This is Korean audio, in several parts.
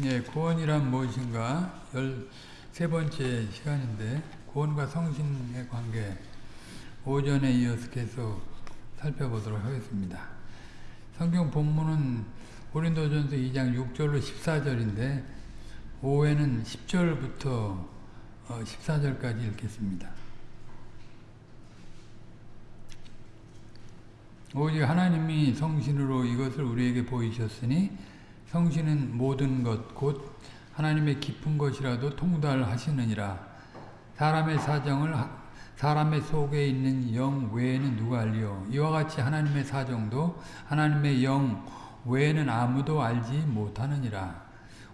예, 구원이란 무엇인가? 13번째 시간인데 구원과 성신의 관계 오전에 이어서 계속 살펴보도록 하겠습니다. 성경 본문은 고린도전서 2장 6절로 14절인데 오후에는 10절부터 14절까지 읽겠습니다. 오직 하나님이 성신으로 이것을 우리에게 보이셨으니 성신은 모든 것 곧 하나님의 깊은 것이라도 통달하시느니라. 사람의 사정을 사람의 속에 있는 영 외에는 누가 알리요? 이와 같이 하나님의 사정도 하나님의 영 외에는 아무도 알지 못하느니라.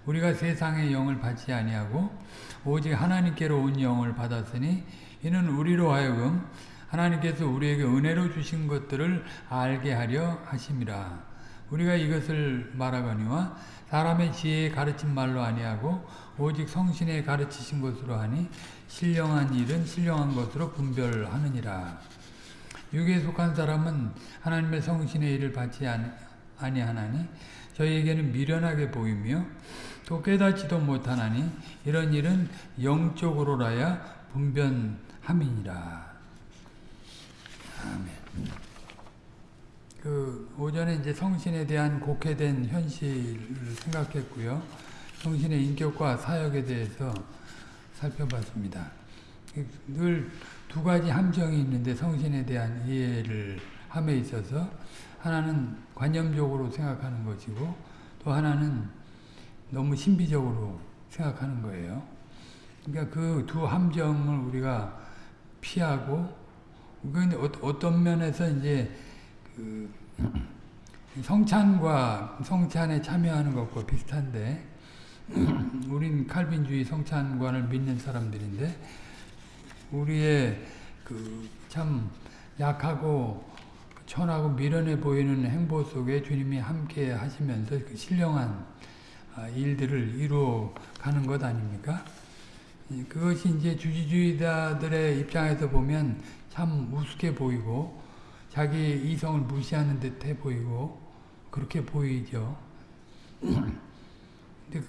우리가 세상의 영을 받지 아니하고 오직 하나님께로 온 영을 받았으니 이는 우리로 하여금 하나님께서 우리에게 은혜로 주신 것들을 알게 하려 하심이라. 우리가 이것을 말하거니와 사람의 지혜에 가르친 말로 아니하고 오직 성신에 가르치신 것으로 하니 신령한 일은 신령한 것으로 분별하느니라. 육에 속한 사람은 하나님의 성신의 일을 받지 아니하나니 저희에게는 미련하게 보이며 또 깨닫지도 못하나니 이런 일은 영적으로라야 분변함이니라. 아멘. 그 오전에 이제 성신에 대한 곡해된 현실을 생각했고요. 성신의 인격과 사역에 대해서 살펴봤습니다. 늘 두 가지 함정이 있는데 성신에 대한 이해를 함에 있어서 하나는 관념적으로 생각하는 것이고 또 하나는 너무 신비적으로 생각하는 거예요. 그러니까 그 두 함정을 우리가 피하고 그 어떤 면에서 이제 그 성찬과 성찬에 참여하는 것과 비슷한데 우린 칼빈주의 성찬관을 믿는 사람들인데 우리의 그 참 약하고 천하고 미련해 보이는 행보 속에 주님이 함께 하시면서 그 신령한 일들을 이루어 가는 것 아닙니까? 그것이 이제 주지주의자들의 입장에서 보면 참 우습게 보이고 자기 이성을 무시하는 듯해 보이고 그렇게 보이죠. 근데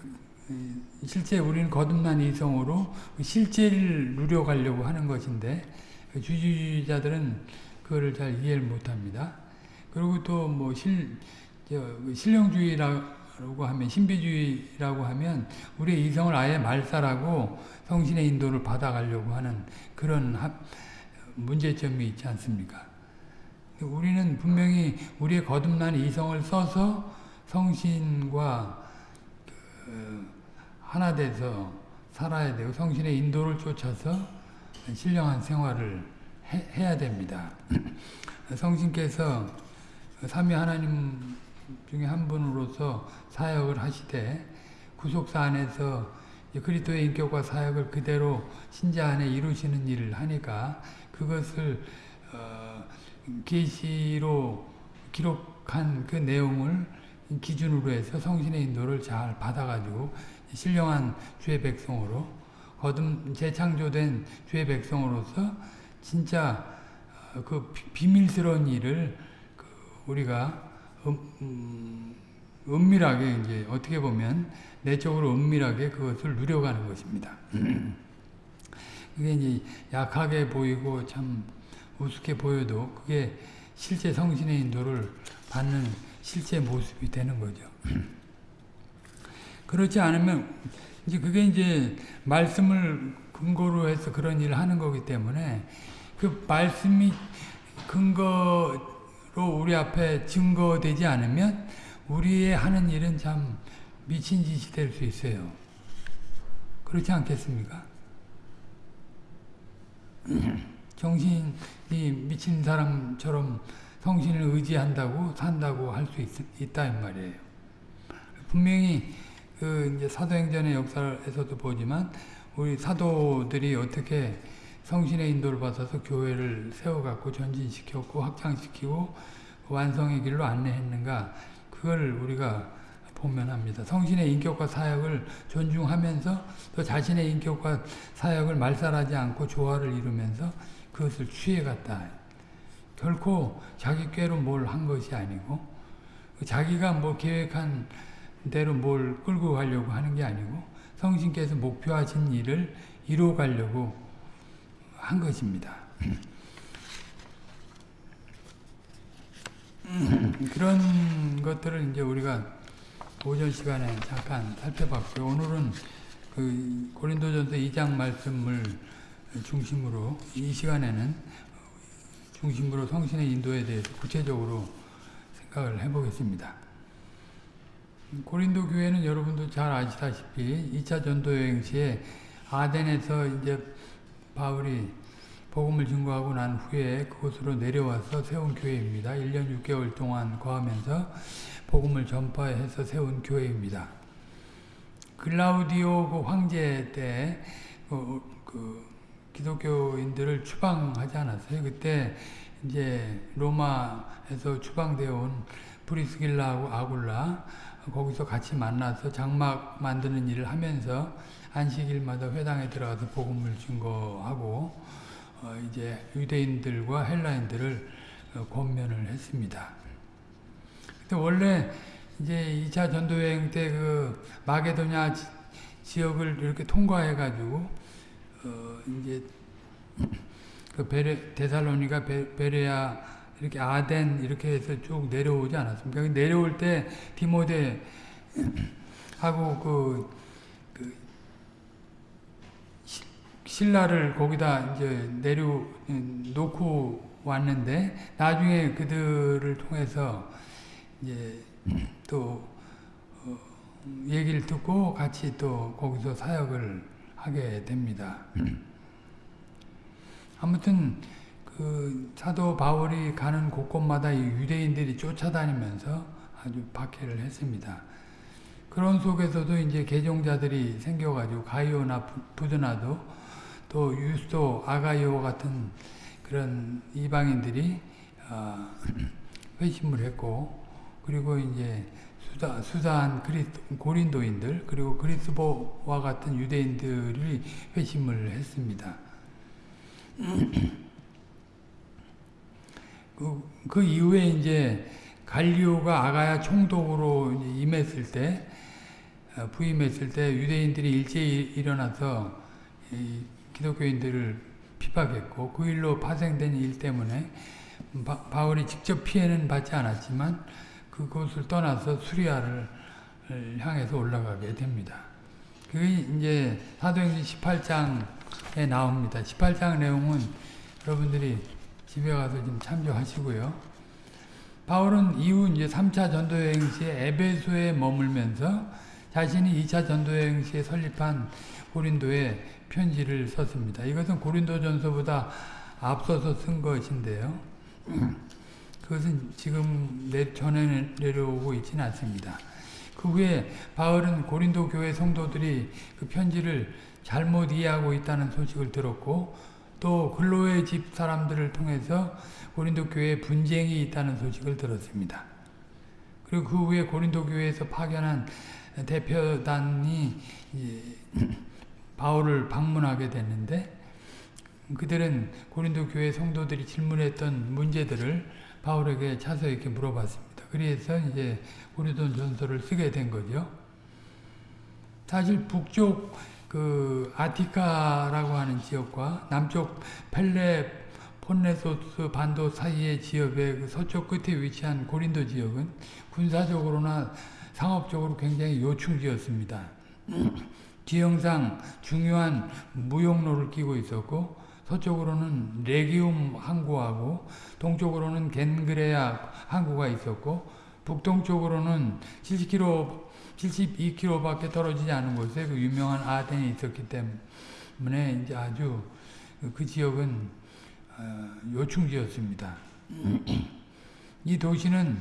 실제 우리는 거듭난 이성으로 실제를 누려가려고 하는 것인데 주지주의자들은 그거를 잘 이해를 못합니다. 그리고 또 뭐 실, 신령주의라고 하면 신비주의라고 하면 우리의 이성을 아예 말살하고 성신의 인도를 받아가려고 하는 그런 문제점이 있지 않습니까? 우리는 분명히 우리의 거듭난 이성을 써서 성신과 그 하나 돼서 살아야 되고 성신의 인도를 쫓아서 신령한 생활을 해, 야 됩니다. 성신께서 삼위 하나님 중에 한 분으로서 사역을 하시되 구속사 안에서 그리스도의 인격과 사역을 그대로 신자 안에 이루시는 일을 하니까 그것을 어, 계시로 기록한 그 내용을 기준으로 해서 성신의 인도를 잘 받아가지고 신령한 주의 백성으로 거듭 재창조된 주의 백성으로서 진짜 어, 그 비밀스러운 일을 그 우리가 음, 은밀하게 이제 어떻게 보면 내적으로 은밀하게 그것을 누려가는 것입니다. 그게 이제 약하게 보이고 참 우습게 보여도 그게 실제 성신의 인도를 받는 실제 모습이 되는 거죠. 그렇지 않으면 이제 그게 이제 말씀을 근거로 해서 그런 일을 하는 거기 때문에 그 말씀이 근거로 우리 앞에 증거되지 않으면 우리의 하는 일은 참 미친 짓이 될 수 있어요. 그렇지 않겠습니까? 정신이 미친 사람처럼 성신을 의지한다고 산다고 할 수 있다 이 말이에요. 분명히 그 이제 사도행전의 역사에서도 보지만 우리 사도들이 어떻게 성신의 인도를 받아서 교회를 세워갖고 전진시켰고 확장시키고 완성의 길로 안내했는가 그걸 우리가 보면 합니다. 성신의 인격과 사역을 존중하면서 또 자신의 인격과 사역을 말살하지 않고 조화를 이루면서 그것을 취해갔다. 결코 자기 꾀로 뭘 한 것이 아니고 자기가 뭐 계획한 대로 뭘 끌고 가려고 하는 게 아니고 성신께서 목표하신 일을 이루어 가려고 한 것입니다. 그런 것들을 이제 우리가 오전 시간에 잠깐 살펴봤고요. 오늘은 그 고린도전서 2장 말씀을 중심으로 이 시간에는 중심으로 성신의 인도에 대해서 구체적으로 생각을 해보겠습니다. 고린도 교회는 여러분도 잘 아시다시피 2차 전도 여행 시에 아덴에서 이제 바울이 복음을 증거하고 난 후에 그곳으로 내려와서 세운 교회입니다. 1년 6개월 동안 거하면서 복음을 전파해서 세운 교회입니다. 글라우디오 그 황제 때 그, 그 기독교인들을 추방하지 않았어요. 그때 이제 로마에서 추방되어 온 브리스길라하고 아굴라 거기서 같이 만나서 장막 만드는 일을 하면서 안식일마다 회당에 들어가서 복음을 증거하고 어 이제 유대인들과 헬라인들을 어 권면을 했습니다. 근데 원래 이제 2차 전도여행 때 그 마게도냐 지역을 이렇게 통과해 가지고 어 이제 그 베레 데살로니가 베, 베레아 이렇게 아덴 이렇게 해서 쭉 내려오지 않았습니까? 내려올 때 디모데 하고 그, 그 신라를 거기다 이제 내려 놓고 왔는데 나중에 그들을 통해서 이제 또 어, 얘기를 듣고 같이 또 거기서 사역을 하게 됩니다. 아무튼 그 사도 바울이 가는 곳곳마다 유대인들이 쫓아다니면서 아주 박해를 했습니다. 그런 속에서도 이제 개종자들이 생겨가지고 가이오나 부드나도 또 유스도 아가이오 같은 그런 이방인들이 어, 회심을 했고 그리고 이제 수다, 수다한 그리스, 고린도인들 그리고 그리스보와 같은 유대인들이 회심을 했습니다. 그, 그 이후에 이제 갈리오가 아가야 총독으로 임했을 때 어, 부임했을 때 유대인들이 일제히 일어나서 기독교인들을 핍박했고 그 일로 파생된 일 때문에 바, 바울이 직접 피해는 받지 않았지만 그곳을 떠나서 수리아를 향해서 올라가게 됩니다. 그게 이제 사도행전 18장에 나옵니다. 18장 내용은 여러분들이 집에 가서 좀 참조하시고요. 바울은 이후 이제 3차 전도여행 시에 에베소에 머물면서 자신이 2차 전도여행 시에 설립한 고린도에 편지를 썼습니다. 이것은 고린도 전서보다 앞서서 쓴 것인데요. 그것은 지금 내, 전해 내려오고 있지는 않습니다. 그 후에 바울은 고린도 교회 성도들이 그 편지를 잘못 이해하고 있다는 소식을 들었고 또 근로의 집 사람들을 통해서 고린도 교회에 분쟁이 있다는 소식을 들었습니다. 그리고 그 후에 고린도 교회에서 파견한 대표단이 바울을 방문하게 됐는데 그들은 고린도 교회 성도들이 질문했던 문제들을 바울에게 차서 이렇게 물어봤습니다. 그래서 이제 고린도 전서를 쓰게 된 거죠. 사실 북쪽 그 아티카라고 하는 지역과 남쪽 펠레 폰네소스 반도 사이의 지역의 그 서쪽 끝에 위치한 고린도 지역은 군사적으로나 상업적으로 굉장히 요충지였습니다. 지형상 중요한 무역로를 끼고 있었고 서쪽으로는 레기움 항구하고 동쪽으로는 겐그레아 항구가 있었고 북동쪽으로는 70km 72km밖에 떨어지지 않은 곳에 그 유명한 아덴이 있었기 때문에 이제 아주 그 지역은 어, 요충지였습니다. 이 도시는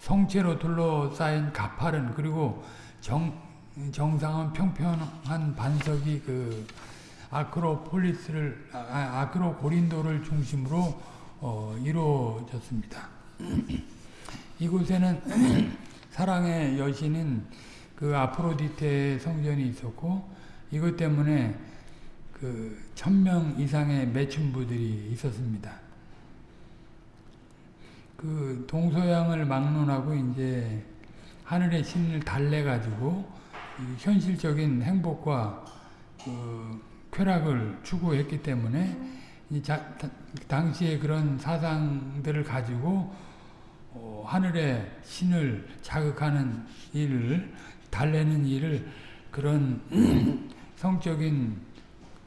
성체로 둘러싸인 가파른 그리고 정, 정상은 평평한 반석이 그 아크로폴리스를 아, 크로 고린도를 중심으로 어, 이루어졌습니다. 이곳에는 사랑의 여신인 그 아프로디테 성전이 있었고 이것 때문에 그 천명 이상의 매춘부들이 있었습니다. 그 동서양을 막론하고 이제 하늘의 신을 달래 가지고 현실적인 행복과 그 쾌락을 추구했기 때문에 자, 당시에 그런 사상들을 가지고 어, 하늘의 신을 자극하는 일을 달래는 일을 그런 성적인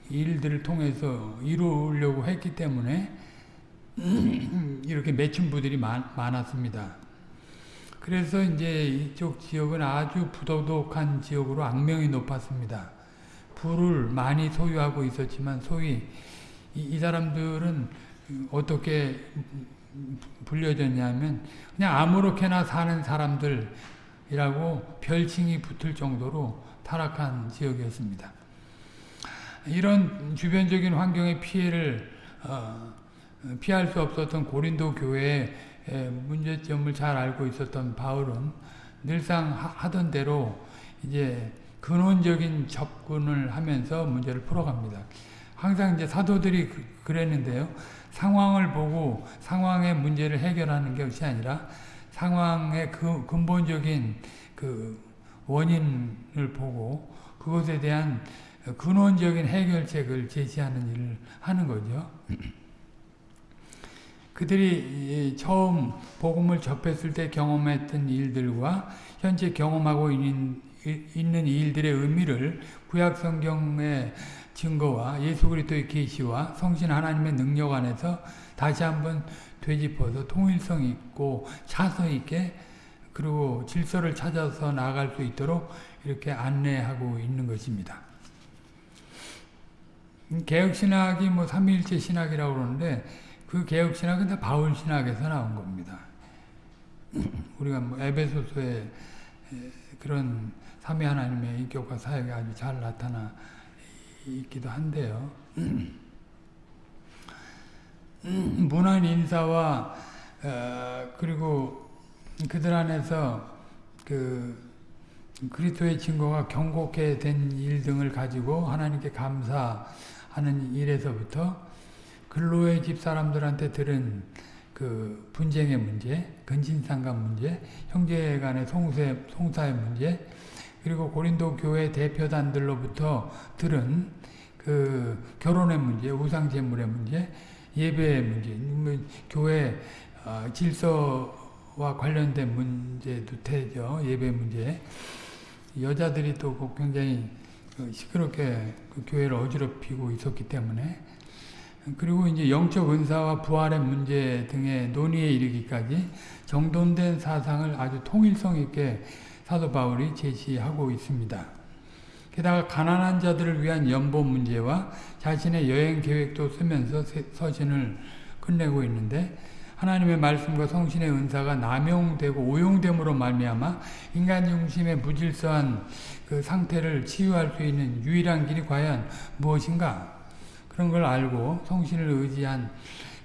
일들을 통해서 이루려고 했기 때문에 이렇게 맺힌부들이 많았습니다. 그래서 이제 이쪽 지역은 아주 부도덕한 지역으로 악명이 높았습니다. 부를 많이 소유하고 있었지만 소위 이, 이 사람들은 어떻게 불려졌냐면 그냥 아무렇게나 사는 사람들이라고 별칭이 붙을 정도로 타락한 지역이었습니다. 이런 주변적인 환경의 피해를 어, 피할 수 없었던 고린도 교회의 문제점을 잘 알고 있었던 바울은 늘상 하던 대로 이제 근원적인 접근을 하면서 문제를 풀어갑니다. 항상 이제 사도들이 그, 그랬는데요. 상황을 보고 상황의 문제를 해결하는 것이 아니라 상황의 그 근본적인 그 원인을 보고 그것에 대한 근원적인 해결책을 제시하는 일을 하는 거죠. 그들이 처음 복음을 접했을 때 경험했던 일들과 현재 경험하고 있는, 있는 일들의 의미를 구약 성경의 증거와 예수 그리스도의 계시와 성신 하나님의 능력 안에서 다시 한번 되짚어서 통일성 있고 차서 있게 그리고 질서를 찾아서 나아갈 수 있도록 이렇게 안내하고 있는 것입니다. 개혁신학이 뭐 삼위일체 신학이라고 그러는데 그 개혁신학은 다 바울신학에서 나온 겁니다. 우리가 뭐 에베소서에 그런 삼위 하나님의 인격과 사역이 아주 잘 나타나 있기도 한데요. 문안 인사와 어, 그리고 그들 안에서 그 그리스도의 증거가 경고케 된 일 등을 가지고 하나님께 감사하는 일에서부터 근로의 집 사람들한테 들은 그 분쟁의 문제, 근친상간 문제, 형제 간의 송사의 문제, 그리고 고린도 교회 대표단들로부터 들은 그 결혼의 문제, 우상 제물의 문제, 예배의 문제, 뭐 교회 어, 질서와 관련된 문제도 되죠. 예배 문제. 여자들이 또 굉장히 그 시끄럽게 그 교회를 어지럽히고 있었기 때문에 그리고 이제 영적 은사와 부활의 문제 등의 논의에 이르기까지 정돈된 사상을 아주 통일성 있게 사도 바울이 제시하고 있습니다. 게다가 가난한 자들을 위한 연보 문제와 자신의 여행 계획도 쓰면서 서신을 끝내고 있는데 하나님의 말씀과 성신의 은사가 남용되고 오용됨으로 말미암아 인간 중심의 무질서한 그 상태를 치유할 수 있는 유일한 길이 과연 무엇인가? 그런 걸 알고 성신을 의지한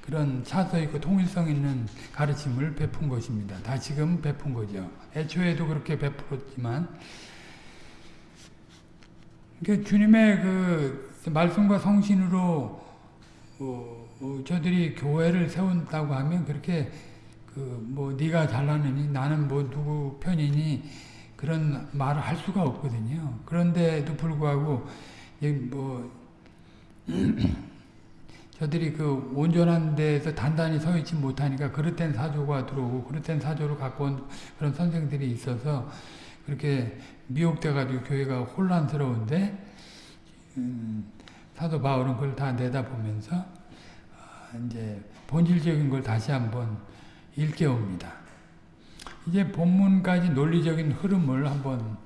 그런 차서 있고 통일성 있는 가르침을 베푼 것입니다. 다 지금 베푼 거죠. 애초에도 그렇게 베풀었지만 그 주님의 그 말씀과 성신으로 어, 어, 저들이 교회를 세운다고 하면 그렇게 그 뭐 네가 잘나느니 나는 뭐 누구 편이니 그런 말을 할 수가 없거든요. 그런데도 불구하고 뭐 저들이 그 온전한 데에서 단단히 서 있지 못하니까 그릇된 사조가 들어오고 그릇된 사조를 갖고 온 그런 선생들이 있어서 그렇게 미혹돼가지고 교회가 혼란스러운데 음, 사도 바울은 그걸 다 내다보면서 어, 이제 본질적인 걸 다시 한번 일깨웁니다. 이제 본문까지 논리적인 흐름을 한번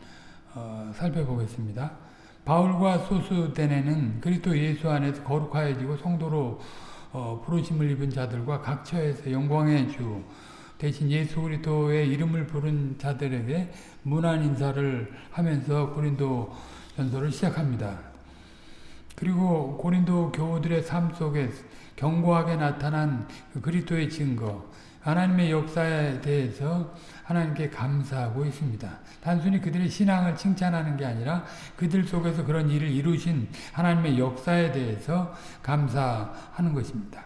어, 살펴보겠습니다. 바울과 소수대네는 그리스도 예수 안에서 거룩하여지고 성도로 어, 부르심을 입은 자들과 각 처에서 영광의 주 대신 예수 그리스도의 이름을 부른 자들에게 문안 인사를 하면서 고린도 전서를 시작합니다. 그리고 고린도 교우들의 삶 속에 견고하게 나타난 그 그리스도의 증거, 하나님의 역사에 대해서 하나님께 감사하고 있습니다. 단순히 그들의 신앙을 칭찬하는 게 아니라 그들 속에서 그런 일을 이루신 하나님의 역사에 대해서 감사하는 것입니다.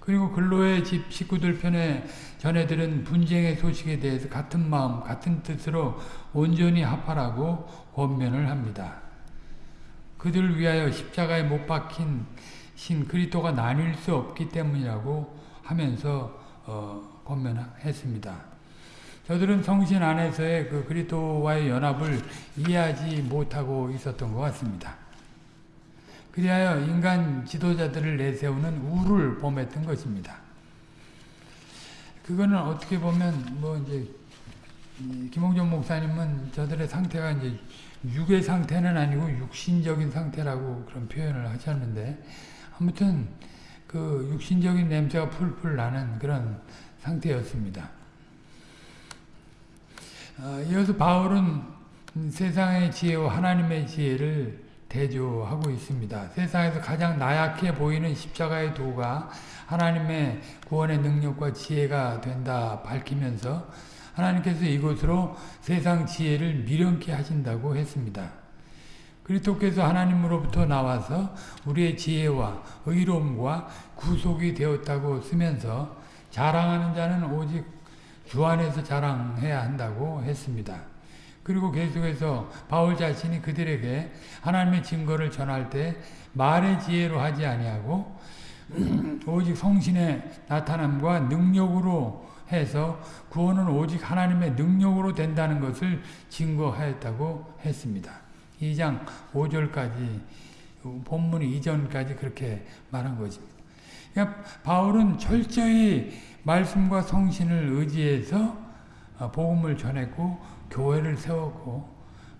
그리고 근로의 집 식구들 편에 전해들은 분쟁의 소식에 대해서 같은 마음, 같은 뜻으로 온전히 합하라고 권면을 합니다. 그들을 위하여 십자가에 못 박힌 신 그리스도가 나뉠 수 없기 때문이라고 하면서 어, 권면했습니다. 저들은 성신 안에서의 그 그리스도와의 연합을 이해하지 못하고 있었던 것 같습니다. 그리하여 인간 지도자들을 내세우는 우를 범했던 것입니다. 그거는 어떻게 보면 뭐 이제 김홍준 목사님은 저들의 상태가 이제 육의 상태는 아니고 육신적인 상태라고 그런 표현을 하셨는데 아무튼 그 육신적인 냄새가 풀풀 나는 그런 상태였습니다. 어, 이어서 바울은 세상의 지혜와 하나님의 지혜를 대조하고 있습니다. 세상에서 가장 나약해 보이는 십자가의 도가 하나님의 구원의 능력과 지혜가 된다 밝히면서 하나님께서 이곳으로 세상 지혜를 미련케 하신다고 했습니다. 그리스도께서 하나님으로부터 나와서 우리의 지혜와 의로움과 구속이 되었다고 쓰면서 자랑하는 자는 오직 주 안에서 자랑해야 한다고 했습니다. 그리고 계속해서 바울 자신이 그들에게 하나님의 증거를 전할 때 말의 지혜로 하지 아니하고 오직 성신의 나타남과 능력으로 해서 구원은 오직 하나님의 능력으로 된다는 것을 증거하였다고 했습니다. 2장 5절까지 본문 이전까지 그렇게 말한 것입니다. 그러니까 바울은 철저히 말씀과 성신을 의지해서 복음을 전했고 교회를 세웠고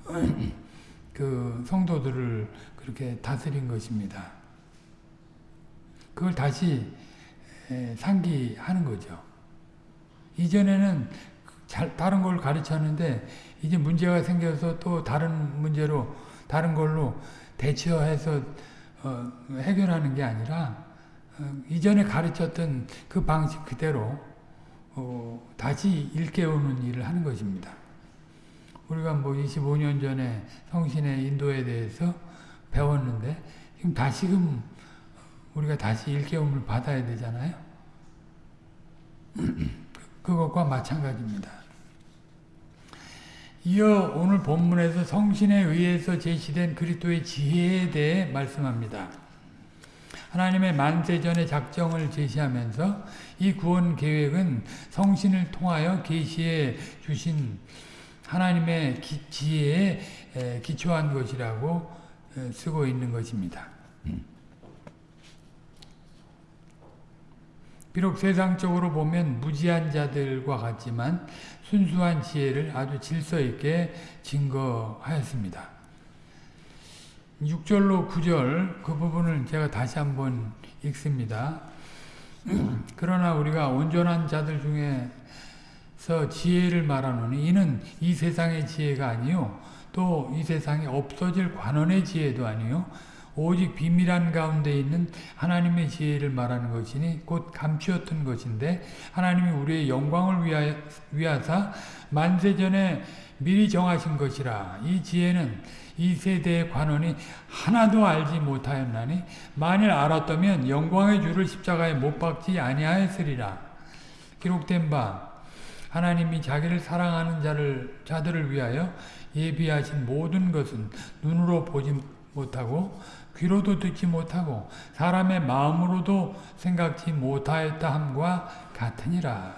그 성도들을 그렇게 다스린 것입니다. 그걸 다시 상기하는 거죠. 이전에는 잘, 다른 걸 가르쳤는데 이제 문제가 생겨서 또 다른 문제로 다른 걸로 대처해서 어, 해결하는 게 아니라 어, 이전에 가르쳤던 그 방식 그대로 어, 다시 일깨우는 일을 하는 것입니다. 우리가 뭐 25년 전에 성신의 인도에 대해서 배웠는데 지금 다시금 우리가 다시 일깨움을 받아야 되잖아요. 그것과 마찬가지입니다. 이어 오늘 본문에서 성신에 의해서 제시된 그리스도의 지혜에 대해 말씀합니다. 하나님의 만세전의 작정을 제시하면서 이 구원 계획은 성신을 통하여 계시해 주신 하나님의 기, 지혜에 기초한 것이라고 쓰고 있는 것입니다. 음. 비록 세상적으로 보면 무지한 자들과 같지만 순수한 지혜를 아주 질서 있게 증거하였습니다. 6절로 9절 그 부분을 제가 다시 한번 읽습니다. 그러나 우리가 온전한 자들 중에서 지혜를 말하노니 이는 이 세상의 지혜가 아니요 또 이 세상에 없어질 관원의 지혜도 아니요 오직 비밀한 가운데 있는 하나님의 지혜를 말하는 것이니 곧 감추었던 것인데 하나님이 우리의 영광을 위하, 위하사 만세전에 미리 정하신 것이라 이 지혜는 이 세대의 관원이 하나도 알지 못하였나니 만일 알았다면 영광의 주를 십자가에 못 박지 아니하였으리라 기록된 바 하나님이 자기를 사랑하는 자를 자들을 위하여 예비하신 모든 것은 눈으로 보지 못하고 귀로도 듣지 못하고 사람의 마음으로도 생각지 못하였다 함과 같으니라.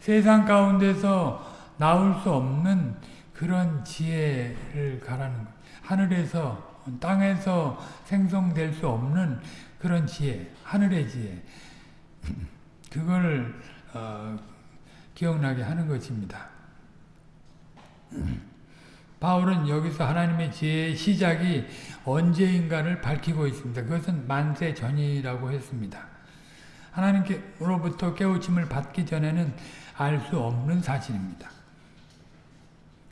세상 가운데서 나올 수 없는 그런 지혜를 가라는 것. 하늘에서 땅에서 생성될 수 없는 그런 지혜, 하늘의 지혜. 그걸 어, 기억나게 하는 것입니다. 바울은 여기서 하나님의 지혜의 시작이 언제인가를 밝히고 있습니다. 그것은 만세 전이라고 했습니다. 하나님께로부터 깨우침을 받기 전에는 알 수 없는 사실입니다.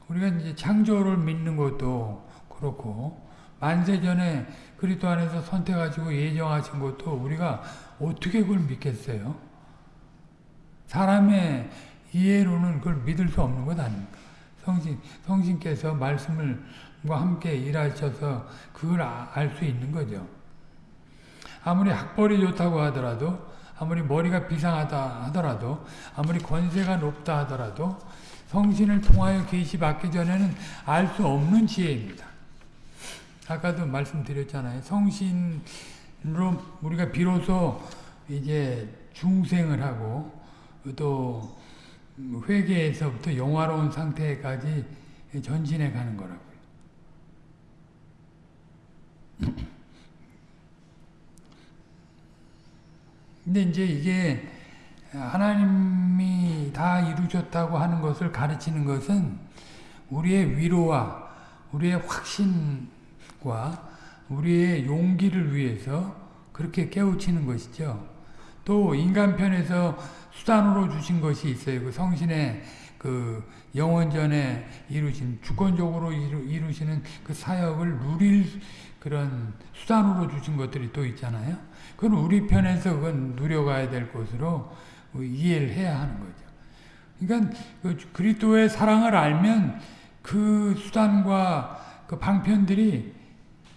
우리가 이제 창조를 믿는 것도 그렇고 만세 전에 그리스도 안에서 선택하시고 예정하신 것도 우리가 어떻게 그걸 믿겠어요? 사람의 이해로는 그걸 믿을 수 없는 것 아닙니까? 성신, 성신께서 말씀을 함께 일하셔서 그걸 알 수 있는 거죠. 아무리 학벌이 좋다고 하더라도 아무리 머리가 비상하다 하더라도 아무리 권세가 높다 하더라도 성신을 통하여 계시 받기 전에는 알 수 없는 지혜입니다. 아까도 말씀드렸잖아요. 성신으로 우리가 비로소 이제 중생을 하고 또 회개에서부터 영화로운 상태까지 전진해 가는 거라고요. 근데 이제 이게 하나님이 다 이루셨다고 하는 것을 가르치는 것은 우리의 위로와 우리의 확신과 우리의 용기를 위해서 그렇게 깨우치는 것이죠. 또 인간편에서 수단으로 주신 것이 있어요. 그 성신의 그 영원전에 이루신 주권적으로 이루, 시는그 사역을 누릴 그런 수단으로 주신 것들이 또 있잖아요. 그건 우리 편에서 그건 누려가야 될 것으로 이해를 해야 하는 거죠. 그러니까 그 그리스도의 사랑을 알면 그 수단과 그 방편들이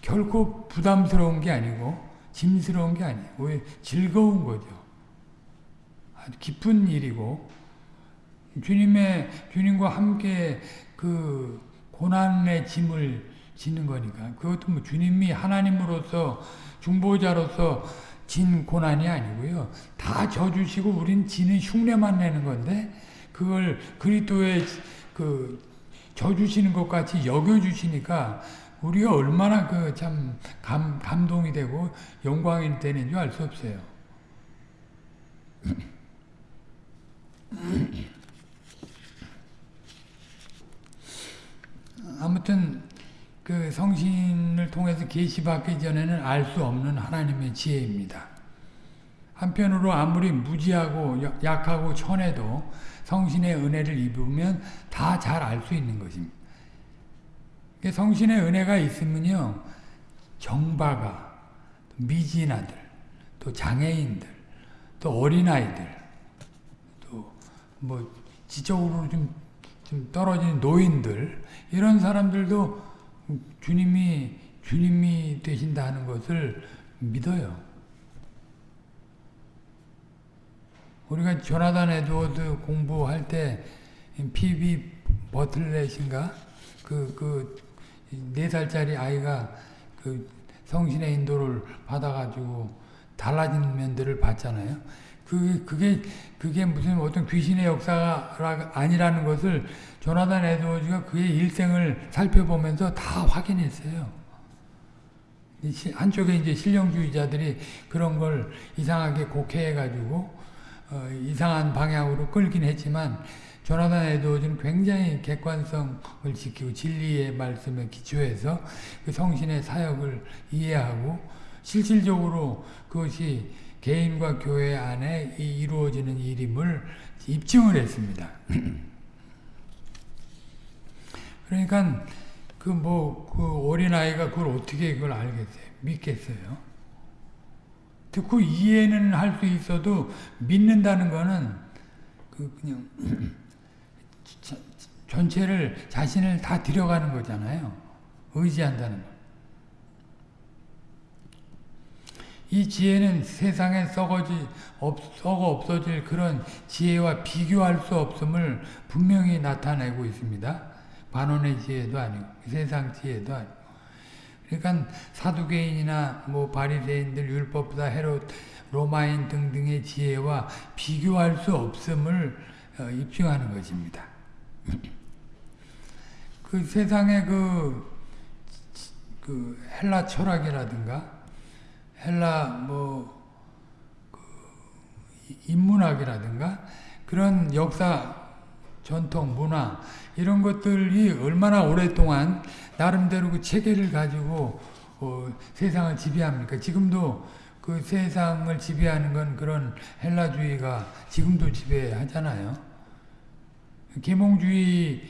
결코 부담스러운 게 아니고 짐스러운 게 아니고 즐거운 거죠. 아주 기쁜 일이고 주님의 주님과 함께 그 고난의 짐을 지는 거니까 그것도 뭐 주님이 하나님으로서 중보자로서 진 고난이 아니고요. 다 져주시고 우린 지는 흉내만 내는 건데 그걸 그리스도의 그 져주시는 것 같이 여겨주시니까 우리가 얼마나 그 참 감동이 되고 영광이 되는 줄알수 없어요. 아무튼 그 성신을 통해서 계시받기 전에는 알 수 없는 하나님의 지혜입니다. 한편으로 아무리 무지하고 약하고 천해도 성신의 은혜를 입으면 다 잘 알 수 있는 것입니다. 성신의 은혜가 있으면요, 정바가, 미진아들, 또 장애인들, 또 어린아이들, 또 뭐 지적으로 좀, 좀 떨어진 노인들, 이런 사람들도 주님이 주님이 되신다는 것을 믿어요. 우리가 조나단 에드워드 공부할 때 피비 버틀렛인가 그그네 살짜리 아이가 그 성신의 인도를 받아가지고 달라진 면들을 봤잖아요. 그게 그게 그게 무슨 어떤 귀신의 역사가 아니라는 것을 조나단 에드워즈가 그의 일생을 살펴보면서 다 확인했어요. 한쪽에 이제 신령주의자들이 그런 걸 이상하게 곡해해가지고 어, 이상한 방향으로 끌긴 했지만 조나단 에드워즈는 굉장히 객관성을 지키고 진리의 말씀에 기초해서 그 성신의 사역을 이해하고 실질적으로 그것이 개인과 교회 안에 이루어지는 일임을 입증을 했습니다. 그러니까 그 뭐그 뭐, 어린아이가 그걸 어떻게 그걸 알겠어요? 믿겠어요? 듣고 이해는 할 수 있어도 믿는다는 거는 그 그냥 전체를 자신을 다 들여가는 거잖아요. 의지한다는 거. 이 지혜는 세상에 썩어지, 없, 썩어 없어질 그런 지혜와 비교할 수 없음을 분명히 나타내고 있습니다. 반원의 지혜도 아니고 세상 지혜도 아니고 그러니까 사두개인이나 뭐 바리새인들 율법보다 헤롯 로마인 등등의 지혜와 비교할 수 없음을 어, 입증하는 것입니다. 그 세상의 그, 그 헬라 철학이라든가 헬라 뭐 그 인문학이라든가 그런 역사 전통 문화 이런 것들이 얼마나 오랫동안 나름대로 그 체계를 가지고 어, 세상을 지배합니까? 지금도 그 세상을 지배하는 건 그런 헬라주의가 지금도 지배하잖아요. 계몽주의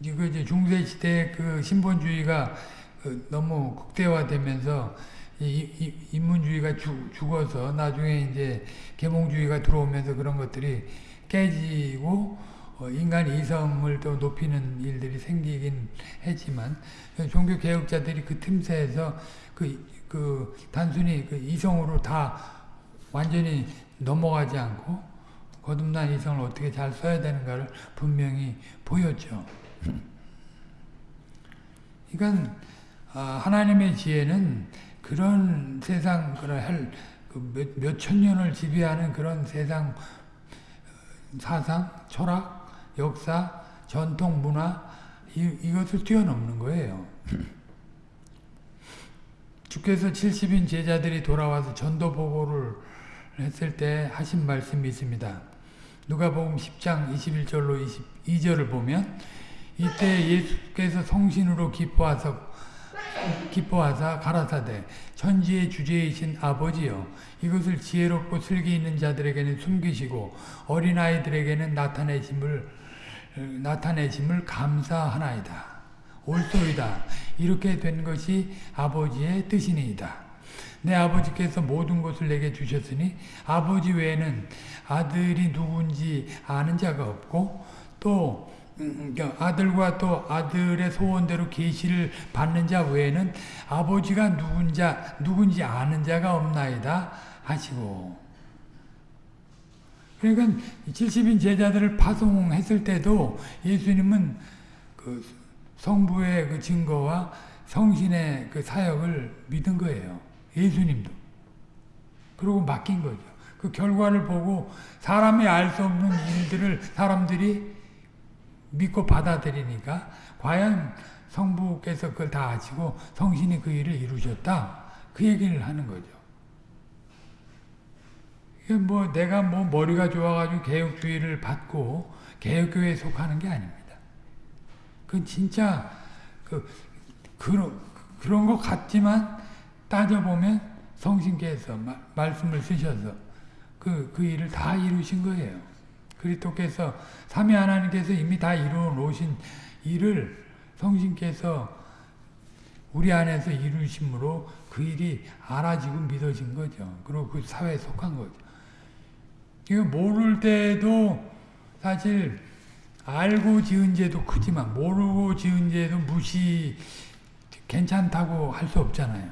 이거 이제 중세 시대 그 신본주의가 그 너무 극대화되면서 이, 이, 인문주의가 죽, 죽어서 나중에 이제 계몽주의가 들어오면서 그런 것들이 깨지고 어, 인간 이성을 또 높이는 일들이 생기긴 했지만 종교 개혁자들이 그 틈새에서 그, 그 단순히 그 이성으로 다 완전히 넘어가지 않고 거듭난 이성을 어떻게 잘 써야 되는가를 분명히 보였죠. 그러니까 아, 하나님의 지혜는 그런 세상 그런 그 몇천 년을 지배하는 그런 세상 어, 사상, 철학, 역사, 전통, 문화 이, 이것을 뛰어넘는 거예요. 주께서 70인 제자들이 돌아와서 전도 보고를 했을 때 하신 말씀이 있습니다. 누가복음 10장 21절로 22절을 보면 이때 예수께서 성신으로 기뻐하사 기뻐하사 가라사대 천지의 주제이신 아버지여 이것을 지혜롭고 슬기 있는 자들에게는 숨기시고 어린아이들에게는 나타내심을 나타내심을 감사하나이다. 옳소이다. 이렇게 된 것이 아버지의 뜻이니이다. 내 아버지께서 모든 것을 내게 주셨으니 아버지 외에는 아들이 누군지 아는 자가 없고 또 음, 그러니까 아들과 또 아들의 소원대로 계시를 받는 자 외에는 아버지가 누군지 아는 자가 없나이다 하시고 그러니까 70인 제자들을 파송했을 때도 예수님은 그 성부의 그 증거와 성신의 그 사역을 믿은 거예요. 예수님도. 그리고 맡긴 거죠. 그 결과를 보고 사람이 알 수 없는 일들을 사람들이 믿고 받아들이니까 과연 성부께서 그걸 다 아시고 성신이 그 일을 이루셨다. 그 얘기를 하는 거죠. 뭐 내가 뭐 머리가 좋아가지고 개혁주의를 받고 개혁교회에 속하는 게 아닙니다. 그건 진짜 그 그런 그런 것 같지만 따져보면 성신께서 마, 말씀을 쓰셔서 그, 그 일을 다 이루신 거예요. 그리스도께서 삼위 하나님께서 이미 다 이루어 놓으신 일을 성신께서 우리 안에서 이루심으로 그 일이 알아지고 믿어진 거죠. 그리고 그 사회에 속한 거죠. 이거 모를 때도 사실 알고 지은 죄도 크지만 모르고 지은 죄도 무시 괜찮다고 할 수 없잖아요.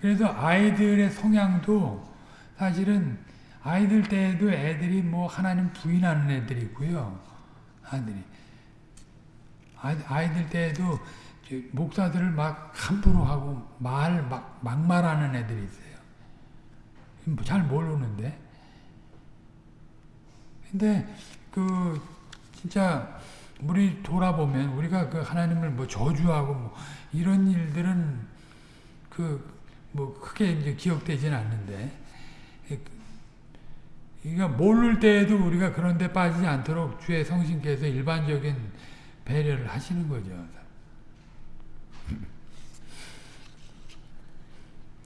그래서 아이들의 성향도 사실은 아이들 때에도 애들이 뭐 하나님 부인하는 애들이 있고요. 아들이. 아이들 때에도 목사들을 막 함부로 하고 말, 막, 막말하는 애들이 있어요. 뭐잘 모르는데. 근데 그 진짜 우리 돌아보면 우리가 그 하나님을 뭐 저주하고 뭐 이런 일들은 그 뭐 크게 이제 기억되지는 않는데 그러니까 모를 때에도 우리가 그런 데 빠지지 않도록 주의 성신께서 일반적인 배려를 하시는 거죠.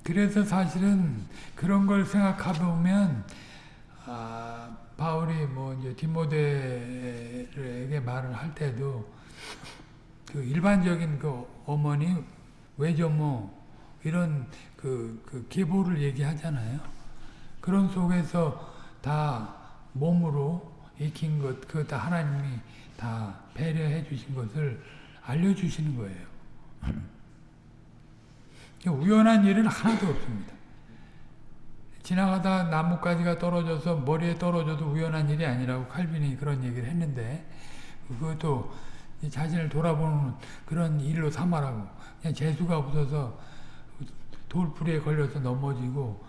그래서 사실은 그런 걸 생각해 보면 아, 바울이 뭐 이제 디모데에게 말을 할 때도 그 일반적인 그 어머니 외조모 이런 그, 그 계보를 얘기하잖아요. 그런 속에서 다 몸으로 익힌 것, 그거 다 하나님이 다 배려해 주신 것을 알려주시는 거예요. 우연한 일은 하나도 없습니다. 지나가다 나뭇가지가 떨어져서 머리에 떨어져도 우연한 일이 아니라고 칼빈이 그런 얘기를 했는데 그것도 자신을 돌아보는 그런 일로 삼아라고 그냥 재수가 없어서 돌풀이에 걸려서 넘어지고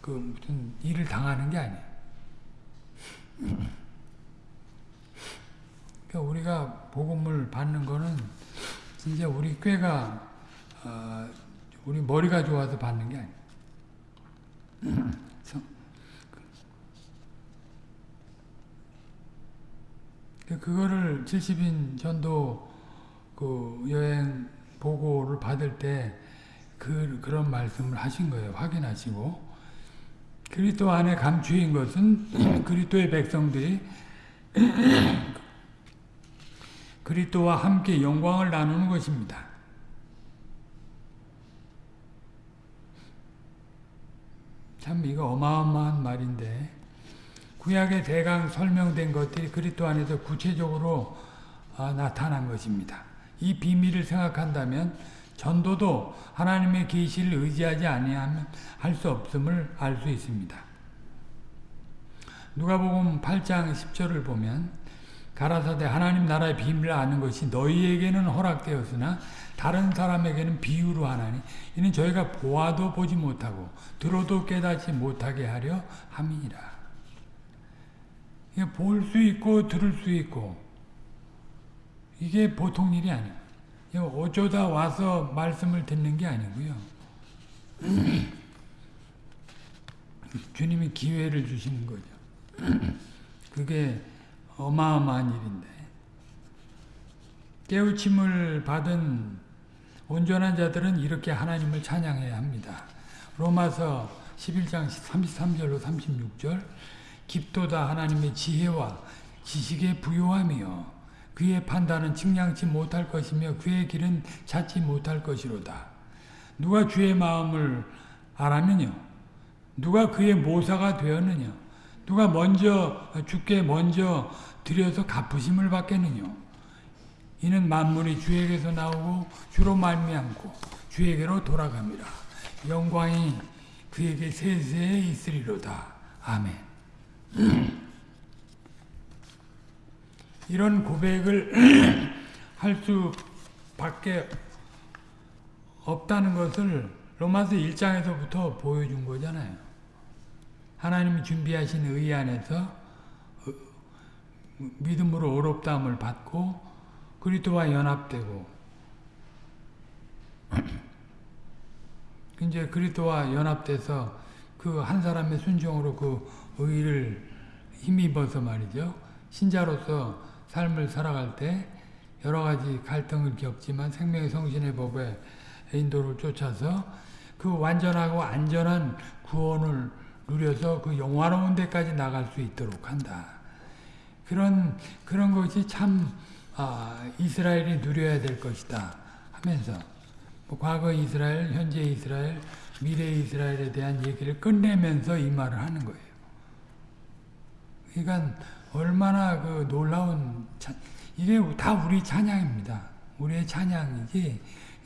그 무슨 일을 당하는 게 아니에요. 그러니까 우리가 복음을 받는 거는 진짜 우리 꾀가 어, 우리 머리가 좋아서 받는 게 아니에요. 그, 그거를 70인 전도 그 여행 보고를 받을 때 그, 그런 말씀을 하신 거예요. 확인하시고. 그리스도 안에 감추인 것은 그리스도의 백성들이 그리스도와 함께 영광을 나누는 것입니다. 참 이거 어마어마한 말인데 구약의 대강 설명된 것들이 그리스도 안에서 구체적으로 아, 나타난 것입니다. 이 비밀을 생각한다면 전도도 하나님의 계시를 의지하지 아니하면 할 수 없음을 알 수 있습니다. 누가복음 8장 10절을 보면 가라사대 하나님 나라의 비밀을 아는 것이 너희에게는 허락되었으나 다른 사람에게는 비유로 하나니 이는 저희가 보아도 보지 못하고 들어도 깨닫지 못하게 하려 함이니라. 볼 수 있고 들을 수 있고 이게 보통 일이 아니에요. 어쩌다 와서 말씀을 듣는 게 아니고요. 주님이 기회를 주시는 거죠. 그게 어마어마한 일인데 깨우침을 받은 온전한 자들은 이렇게 하나님을 찬양해야 합니다. 로마서 11장 33절로 36절 깊도다 하나님의 지혜와 지식의 부요함이요 그의 판단은 측량치 못할 것이며 그의 길은 찾지 못할 것이로다. 누가 주의 마음을 알았느냐? 누가 그의 모사가 되었느냐? 누가 먼저 주께 먼저 드려서 갚으심을 받겠느냐? 이는 만물이 주에게서 나오고 주로 말미암고 주에게로 돌아갑니다. 영광이 그에게 세세에 있으리로다. 아멘. 이런 고백을 할 수밖에 없다는 것을 로마서 1장에서부터 보여준 거잖아요. 하나님이 준비하신 의 안에서 어, 믿음으로 어렵다함을 받고 그리스도와 연합되고 이제 그리스도와 연합돼서 그 한 사람의 순종으로 그 의를 힘입어서 말이죠. 신자로서 삶을 살아갈 때 여러 가지 갈등을 겪지만 생명의 성신의 법에 인도를 쫓아서 그 완전하고 안전한 구원을 누려서 그 영화로운 데까지 나갈 수 있도록 한다. 그런 그런 것이 참 아, 이스라엘이 누려야 될 것이다 하면서 뭐 과거 이스라엘, 현재 이스라엘, 미래 이스라엘에 대한 얘기를 끝내면서 이 말을 하는 거예요. 그러니까 얼마나 그 놀라운 찬, 이게 다 우리 찬양입니다. 우리의 찬양이지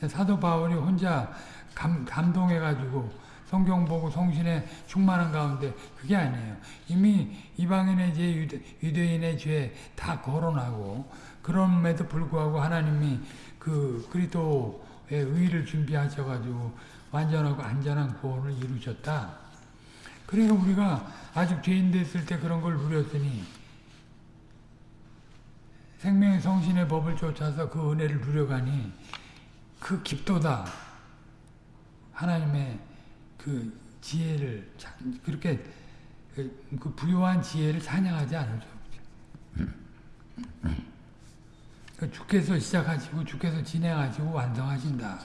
사도 바울이 혼자 감, 감동해가지고 성경 보고 성신에 충만한 가운데 그게 아니에요. 이미 이방인의 죄, 유대, 인의 죄 다 거론하고 그럼에도 불구하고 하나님이 그 그리스도의 의를 준비하셔가지고 완전하고 안전한 구원을 이루셨다. 그러니까 우리가 아직 죄인 됐을 때 그런 걸 누렸으니 생명의 성신의 법을 쫓아서 그 은혜를 누려가니 그 깊도다. 하나님의 그 지혜를 그렇게 그 부요한 지혜를 찬양하지 않을 수 없죠. 그 주께서 시작하시고 주께서 진행하시고 완성하신다.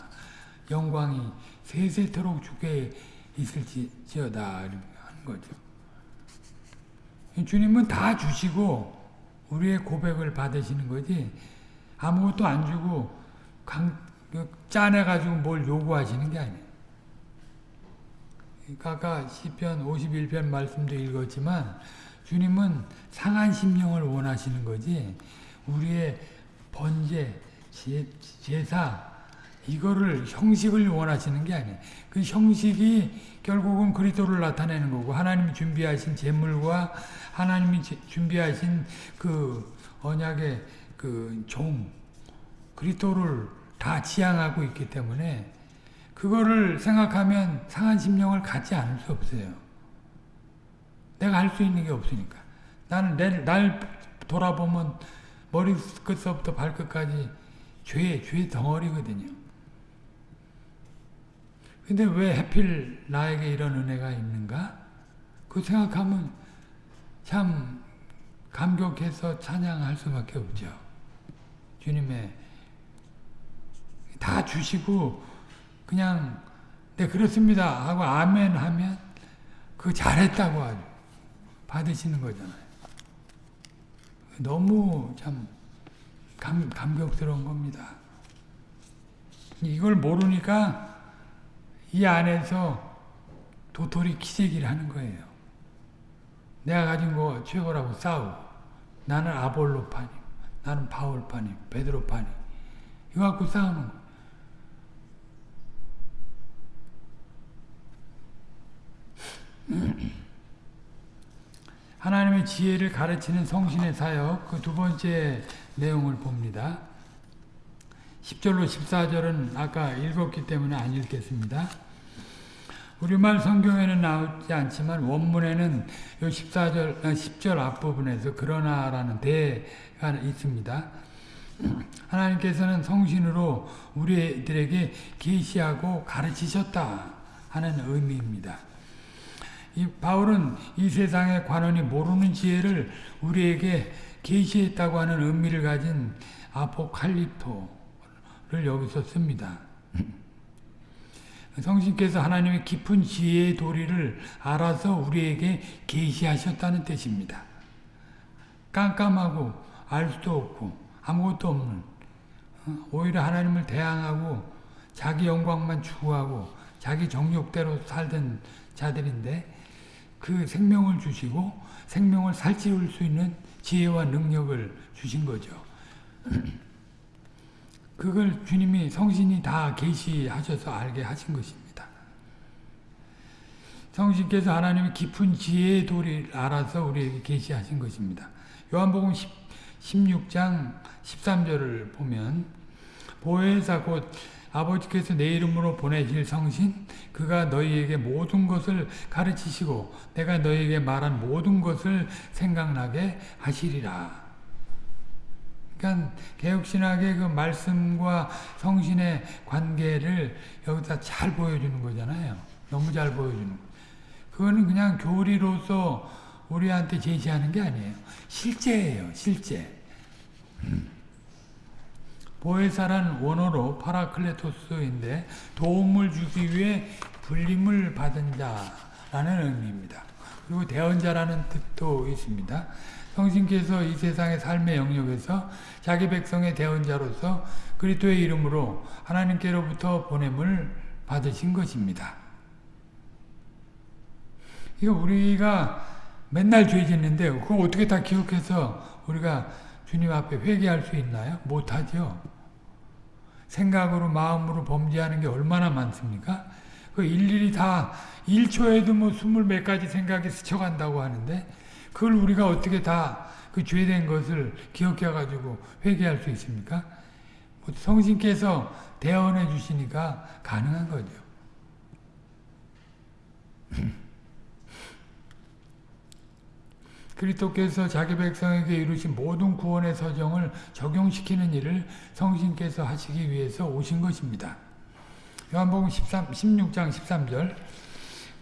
영광이 세세토록 주께 있을지어다 하는 거죠. 주님은 다 주시고 우리의 고백을 받으시는 거지 아무것도 안 주고 강, 그 짜내가지고 뭘 요구하시는 게 아니에요. 그러니까 아까 시편 51편 말씀도 읽었지만 주님은 상한 심령을 원하시는 거지 우리의 번제, 제 사 이거를 형식을 원하시는 게 아니에요. 그 형식이 결국은 그리스도를 나타내는 거고 하나님이 준비하신 제물과 하나님이 준비하신 그 언약의 그 종 그리스도를 다 지향하고 있기 때문에 그거를 생각하면 상한 심령을 갖지 않을 수 없어요. 내가 할 수 있는 게 없으니까. 나는 내, 날 돌아보면 머리끝서부터 발끝까지 죄, 죄 덩어리거든요. 근데 왜 하필 나에게 이런 은혜가 있는가? 그 생각하면 참 감격해서 찬양할 수밖에 없죠. 주님의 다 주시고 그냥 네 그렇습니다 하고 아멘 하면 그 잘했다고 아주 받으시는 거잖아요. 너무 참 감, 감격스러운 겁니다. 이걸 모르니까 이 안에서 도토리 키재기를 하는 거예요. 내가 가진 거 최고라고 싸우고 나는 아볼로파니 나는 바울파니 베드로파니 이거 갖고 싸우는 거 하나님의 지혜를 가르치는 성신의 사역 그 두 번째 내용을 봅니다. 10절로 14절은 아까 읽었기 때문에 안 읽겠습니다. 우리말 성경에는 나오지 않지만 원문에는 14절, 10절 아, 앞부분에서 그러나라는 대가 있습니다. 하나님께서는 성신으로 우리들에게 계시하고 가르치셨다 하는 의미입니다. 이 바울은 이 세상의 관원이 모르는 지혜를 우리에게 계시했다고 하는 의미를 가진 아포칼립토를 여기서 씁니다. 성신께서 하나님의 깊은 지혜의 도리를 알아서 우리에게 계시하셨다는 뜻입니다. 깜깜하고 알 수도 없고 아무것도 없는 어, 오히려 하나님을 대항하고 자기 영광만 추구하고 자기 정욕대로 살던 자들인데 그 생명을 주시고 생명을 살찌울 수 있는 지혜와 능력을 주신 거죠. 그걸 주님이 성신이 다 계시하셔서 알게 하신 것입니다. 성신께서 하나님의 깊은 지혜의 도리를 알아서 우리에게 계시하신 것입니다. 요한복음 10, 16장 13절을 보면 보혜사 곧 아버지께서 내 이름으로 보내실 성신 그가 너희에게 모든 것을 가르치시고 내가 너희에게 말한 모든 것을 생각나게 하시리라. 그러니까 개혁신학의 그 말씀과 성신의 관계를 여기다 잘 보여주는 거잖아요. 너무 잘 보여주는 거. 그거는 그냥 교리로서 우리한테 제시하는 게 아니에요. 실제예요. 실제. 보혜사란 원어로 파라클레토스인데 도움을 주기 위해 불림을 받은 자라는 의미입니다. 그리고 대언자라는 뜻도 있습니다. 성신께서 이 세상의 삶의 영역에서 자기 백성의 대언자로서 그리스도의 이름으로 하나님께로부터 보냄을 받으신 것입니다. 이거 우리가 맨날 죄 짓는데 그걸 어떻게 다 기억해서 우리가 주님 앞에 회개할 수 있나요? 못하죠. 생각으로 마음으로 범죄하는 게 얼마나 많습니까? 그 일일이 다 1초에도 뭐 스물 몇 가지 생각이 스쳐간다고 하는데 그걸 우리가 어떻게 다 그 죄된 것을 기억해 가지고 회개할 수 있습니까? 뭐 성신께서 대언해 주시니까 가능한 거죠. 그리스도께서 자기 백성에게 이루신 모든 구원의 서정을 적용시키는 일을 성신께서 하시기 위해서 오신 것입니다. 요한복음 13, 16장 13절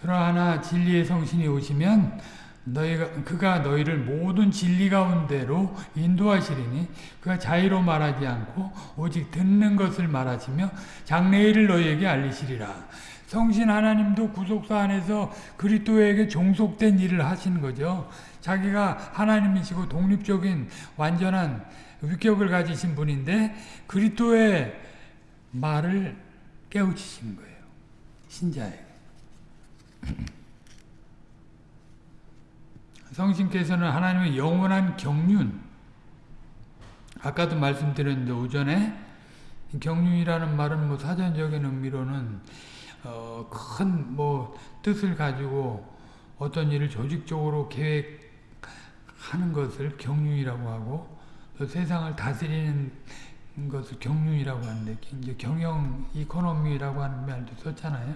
그러나 진리의 성신이 오시면 너희가 그가 너희를 모든 진리 가운데로 인도하시리니 그가 자의로 말하지 않고 오직 듣는 것을 말하시며 장래일을 너희에게 알리시리라. 성신 하나님도 구속사 안에서 그리스도에게 종속된 일을 하시는 거죠. 자기가 하나님이시고 독립적인 완전한 위격을 가지신 분인데 그리스도의 말을 깨우치시는 거예요. 신자에게. 성신께서는 하나님의 영원한 경륜 아까도 말씀드렸는데 오전에 경륜이라는 말은 뭐 사전적인 의미로는 어, 큰 뭐 뜻을 가지고 어떤 일을 조직적으로 계획 하는 것을 경륜이라고 하고 또 세상을 다스리는 것을 경륜이라고 하는데 이제 경영 이코노미라고 하는 말도 썼잖아요.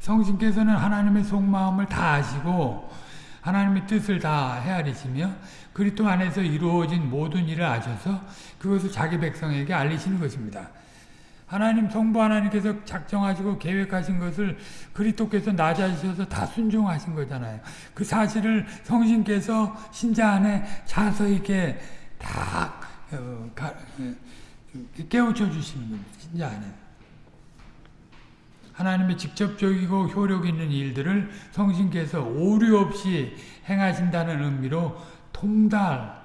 성신께서는 하나님의 속마음을 다 아시고 하나님의 뜻을 다 헤아리시며 그리스도 안에서 이루어진 모든 일을 아셔서 그것을 자기 백성에게 알리시는 것입니다. 하나님 성부 하나님께서 작정하시고 계획하신 것을 그리스도께서 낮아지셔서 다 순종하신 거잖아요. 그 사실을 성신께서 신자 안에 자서 있게 다 어, 가, 어, 깨우쳐 주시는 겁니다. 신자 안에. 하나님의 직접적이고 효력 있는 일들을 성신께서 오류 없이 행하신다는 의미로 통달이라는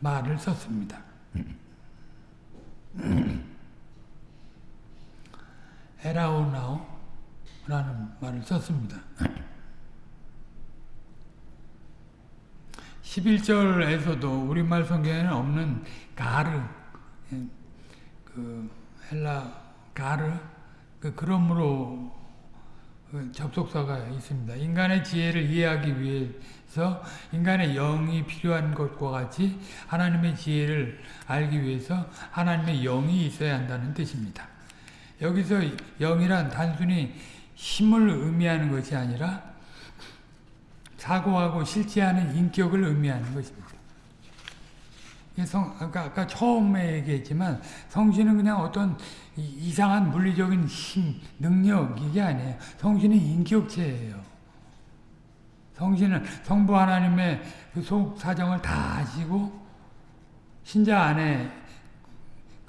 말을 썼습니다. 에라오나오라는 말을 썼습니다. 11절에서도 우리말 성경에는 없는 가르, 그 헬라 가르, 그 그러므로 어, 접속사가 있습니다. 인간의 지혜를 이해하기 위해서 인간의 영이 필요한 것과 같이 하나님의 지혜를 알기 위해서 하나님의 영이 있어야 한다는 뜻입니다. 여기서 영이란 단순히 힘을 의미하는 것이 아니라 사고하고 실제하는 인격을 의미하는 것입니다. 성, 아까, 아까 처음에 얘기했지만 성신은 그냥 어떤 이상한 물리적인 힘, 능력 이게 아니에요. 성신은 인격체예요. 성신은 성부 하나님의 그 속 사정을 다 아시고 신자 안에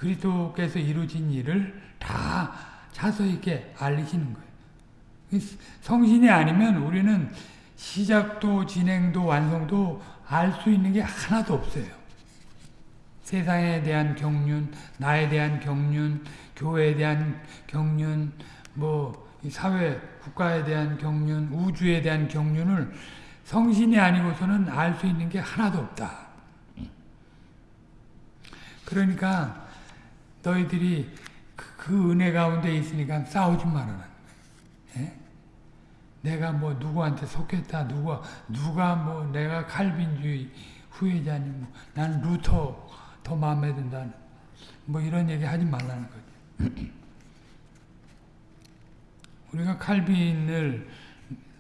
그리스도께서 이루어진 일을 다 자서 있게 알리시는 거예요. 성신이 아니면 우리는 시작도 진행도 완성도 알 수 있는 게 하나도 없어요. 세상에 대한 경륜, 나에 대한 경륜, 교회에 대한 경륜, 뭐 사회, 국가에 대한 경륜, 우주에 대한 경륜을 성신이 아니고서는 알 수 있는 게 하나도 없다. 그러니까 너희들이 그, 그 은혜 가운데 있으니까 싸우지 말아라. 예? 내가 뭐 누구한테 속했다, 누가 누가 뭐 내가 칼빈주의 후예자니, 뭐 나는 루터 더 마음에 든다. 뭐 이런 얘기 하지 말라는 거죠. 우리가 칼빈을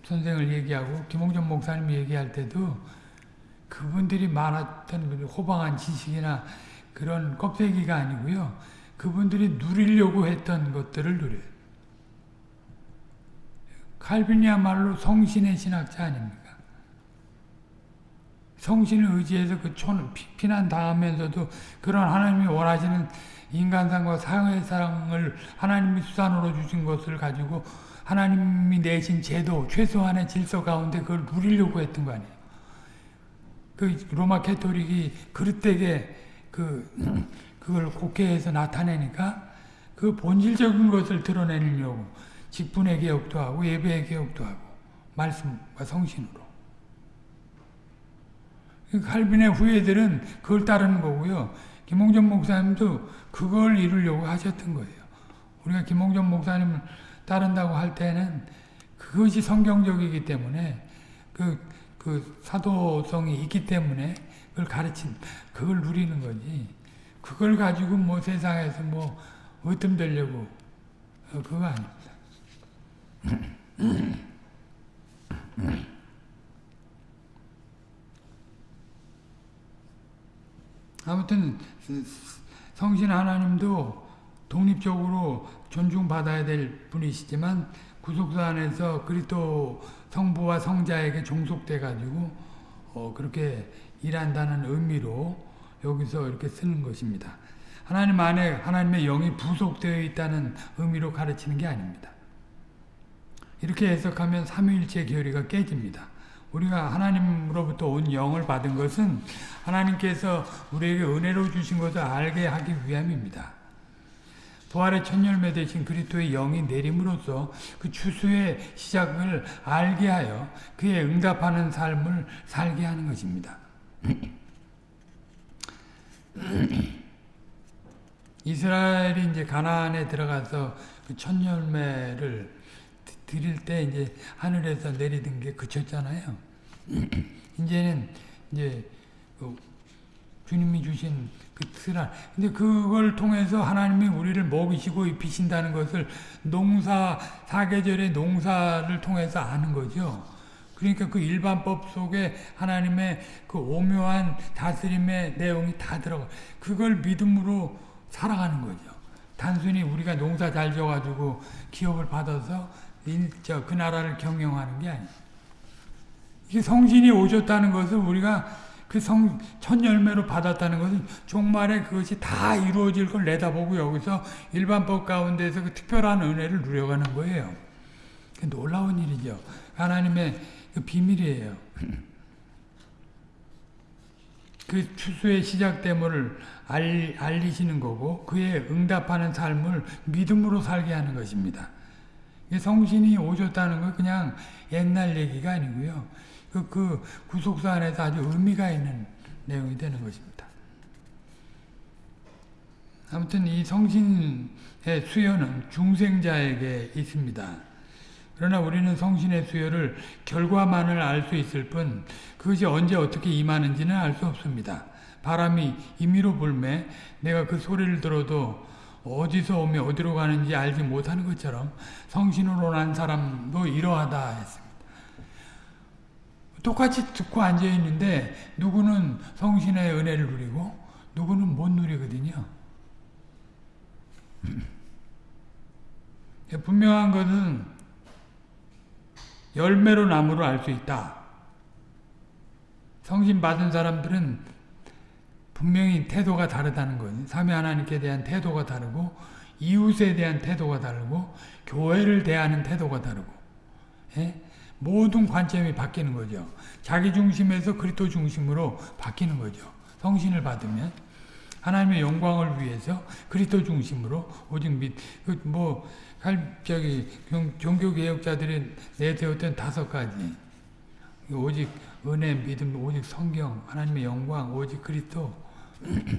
선생을 얘기하고 김홍전 목사님 얘기할 때도 그분들이 많았던 호방한 지식이나 그런 껍데기가 아니고요. 그분들이 누리려고 했던 것들을 누려요. 칼빈이야말로 성신의 신학자 아닙니까? 성신을 의지해서 그 촌, 피난 당하면서도 그런 하나님이 원하시는 인간상과 사회상을 하나님이 수단으로 주신 것을 가지고 하나님이 내신 제도, 최소한의 질서 가운데 그걸 누리려고 했던 거 아니에요. 그 로마 캐토릭이 그릇되게 그, 그걸 국회에서 나타내니까 그 본질적인 것을 드러내려고 직분의 개혁도 하고 예배의 개혁도 하고 말씀과 성신으로. 칼빈의 후예들은 그걸 따르는 거고요. 김홍전 목사님도 그걸 이루려고 하셨던 거예요. 우리가 김홍전 목사님을 따른다고 할 때는 그것이 성경적이기 때문에 그, 그 사도성이 있기 때문에 그걸 가르친, 그걸 누리는 거지. 그걸 가지고 뭐 세상에서 뭐 으뜸되려고 어, 그거 아닙니다. 아무튼 성신 하나님도 독립적으로 존중받아야 될 분이시지만 구속사 안에서 그리스도 성부와 성자에게 종속돼 가지고 어 그렇게 일한다는 의미로 여기서 이렇게 쓰는 것입니다. 하나님 안에 하나님의 영이 부속되어 있다는 의미로 가르치는 게 아닙니다. 이렇게 해석하면 삼위일체 교리가 깨집니다. 우리가 하나님으로부터 온 영을 받은 것은 하나님께서 우리에게 은혜로 주신 것을 알게 하기 위함입니다. 부활의 첫 열매 되신 그리스도의 영이 내림으로써 그 추수의 시작을 알게 하여 그에 응답하는 삶을 살게 하는 것입니다. 이스라엘이 이제 가나안에 들어가서 그 첫 열매를 드릴 때 이제 하늘에서 내리던 게 그쳤잖아요. 이제는 이제 그 주님이 주신 그 틀알. 근데 그걸 통해서 하나님이 우리를 먹이시고 입히신다는 것을 농사 사계절의 농사를 통해서 아는 거죠. 그러니까 그 일반법 속에 하나님의 그 오묘한 다스림의 내용이 다 들어가. 그걸 믿음으로 살아가는 거죠. 단순히 우리가 농사 잘 져가지고 기업을 받아서 저, 그 나라를 경영하는 게 아니에요. 성신이 오셨다는 것을 우리가 그 성, 첫 열매로 받았다는 것은 종말에 그것이 다 이루어질 걸 내다보고 여기서 일반법 가운데서 그 특별한 은혜를 누려가는 거예요. 놀라운 일이죠. 하나님의 그 비밀이에요. 그 추수의 시작됨을 알, 알리시는 거고 그에 응답하는 삶을 믿음으로 살게 하는 것입니다. 성신이 오셨다는 건 그냥 옛날 얘기가 아니고요. 그, 그 구속사 안에서 아주 의미가 있는 내용이 되는 것입니다. 아무튼 이 성신의 수요는 중생자에게 있습니다. 그러나 우리는 성신의 수요를 결과만을 알 수 있을 뿐 그것이 언제 어떻게 임하는지는 알 수 없습니다. 바람이 임의로 불매 내가 그 소리를 들어도 어디서 오며 어디로 가는지 알지 못하는 것처럼 성신으로 난 사람도 이러하다 했습니다. 똑같이 듣고 앉아 있는데 누구는 성신의 은혜를 누리고 누구는 못 누리거든요. 분명한 것은 열매로 나무로 알수 있다. 성신 받은 사람들은 분명히 태도가 다르다는 거예요. 삼위 하나님께 대한 태도가 다르고 이웃에 대한 태도가 다르고 교회를 대하는 태도가 다르고 예? 모든 관점이 바뀌는 거죠. 자기 중심에서 그리스도 중심으로 바뀌는 거죠. 성신을 받으면 하나님의 영광을 위해서 그리스도 중심으로 오직 믿뭐 저기 종교 개혁자들이 내세웠던 다섯 가지 오직 은혜, 믿음, 오직 성경, 하나님의 영광, 오직 그리스도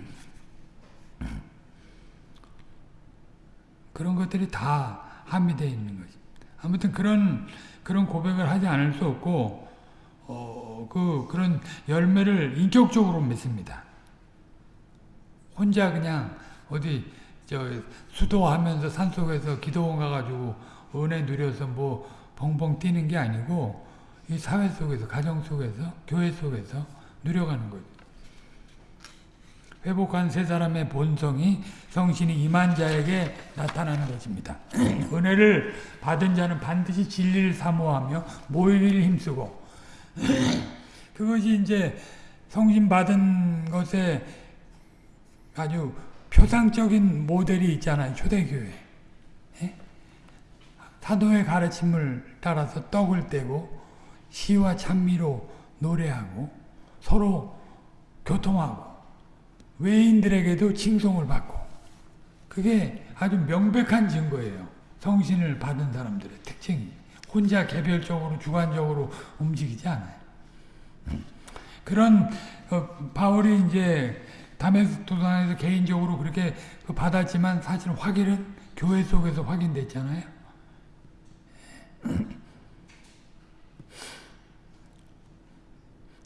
그런 것들이 다 함유되어 있는 거지. 아무튼 그런 그런 고백을 하지 않을 수 없고 어, 그 그런 열매를 인격적으로 맺습니다. 혼자 그냥 어디 저 수도하면서 산속에서 기도원 가가지고 은혜 누려서 뭐 벙벙 뛰는 게 아니고 이 사회 속에서 가정 속에서 교회 속에서 누려가는 거죠. 회복한 세 사람의 본성이 성신이 임한 자에게 나타나는 것입니다. 은혜를 받은 자는 반드시 진리를 사모하며 모이기를 힘쓰고 그것이 이제 성신 받은 것에 아주 표상적인 모델이 있잖아요. 초대교회. 예? 사도의 가르침을 따라서 떡을 떼고 시와 찬미로 노래하고 서로 교통하고 외인들에게도 칭송을 받고 그게 아주 명백한 증거예요. 성신을 받은 사람들의 특징이 혼자 개별적으로 주관적으로 움직이지 않아요. 그런 어, 바울이 이제 도산에서 개인적으로 그렇게 그 받았지만 사실 확인은 교회 속에서 확인됐잖아요.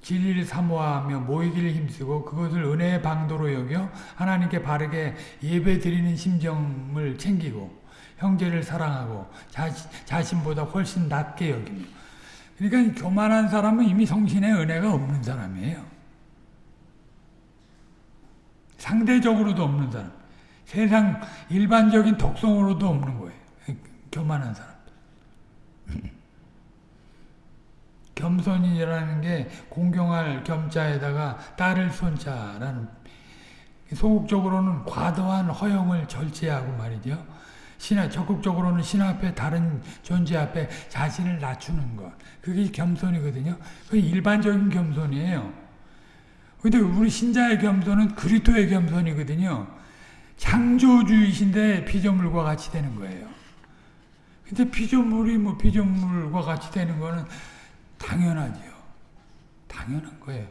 진리를 사모하며 모이기를 힘쓰고 그것을 은혜의 방도로 여겨 하나님께 바르게 예배 드리는 심정을 챙기고 형제를 사랑하고 자, 신보다 훨씬 낮게 여기며 그러니까 교만한 사람은 이미 성신의 은혜가 없는 사람이에요. 상대적으로도 없는 사람. 세상 일반적인 독성으로도 없는 거예요. 교만한 사람. 겸손이라는 게 공경할 겸자에다가 따를 손자라는 소극적으로는 과도한 허영을 절제하고 말이죠. 신화 적극적으로는 신 앞에 다른 존재 앞에 자신을 낮추는 것. 그게 겸손이거든요. 그 일반적인 겸손이에요. 근데 우리 신자의 겸손은 그리스도의 겸손이거든요. 창조주이신데 피조물과 같이 되는 거예요. 근데 피조물이 뭐 피조물과 같이 되는 거는 당연하지요. 당연한 거예요.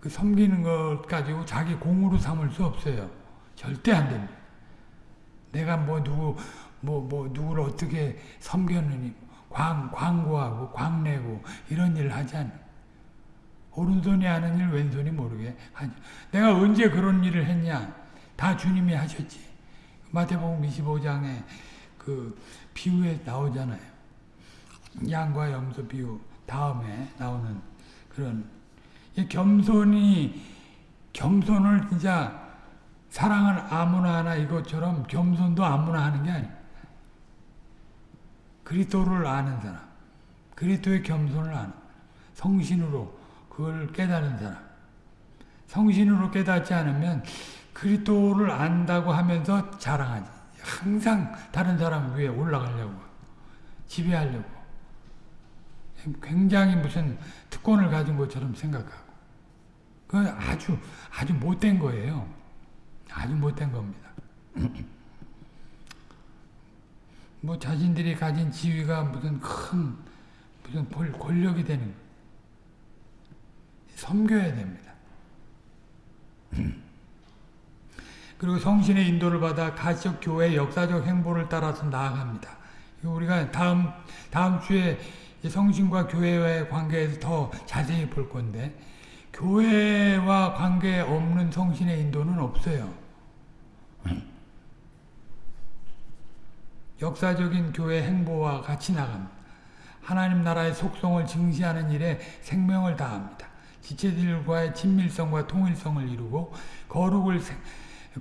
그 섬기는 것 가지고 자기 공으로 삼을 수 없어요. 절대 안 됩니다. 내가 뭐 누구 뭐뭐 누구를 어떻게 섬겼느니 광 광고하고 광내고 이런 일을 하지 않. 오른손이 하는 일 왼손이 모르게 하죠. 내가 언제 그런 일을 했냐? 다 주님이 하셨지. 마태복음 25장에 그 비유에 나오잖아요. 양과 염소 비유. 다음에 나오는 그런 겸손이 겸손을 진짜 사랑을 아무나 하나 이것처럼 겸손도 아무나 하는 게 아니에요. 그리스도를 아는 사람, 그리스도의 겸손을 아는 성신으로 그걸 깨달은 사람. 성신으로 깨닫지 않으면 그리스도를 안다고 하면서 자랑하지. 항상 다른 사람 위에 올라가려고 지배하려고 굉장히 무슨 특권을 가진 것처럼 생각하고 그 아주 아주 못된 거예요. 아주 못된 겁니다. 뭐 자신들이 가진 지위가 무슨 큰 무슨 권력이 되는 섬겨야 됩니다. 그리고 성신의 인도를 받아 가시적 교회 역사적 행보를 따라서 나아갑니다. 우리가 다음 다음 주에 성신과 교회와의 관계에서 더 자세히 볼 건데 교회와 관계 없는 성신의 인도는 없어요. 역사적인 교회 행보와 같이 나갑니다. 하나님 나라의 속성을 증시하는 일에 생명을 다합니다. 지체들과의 친밀성과 통일성을 이루고 거룩을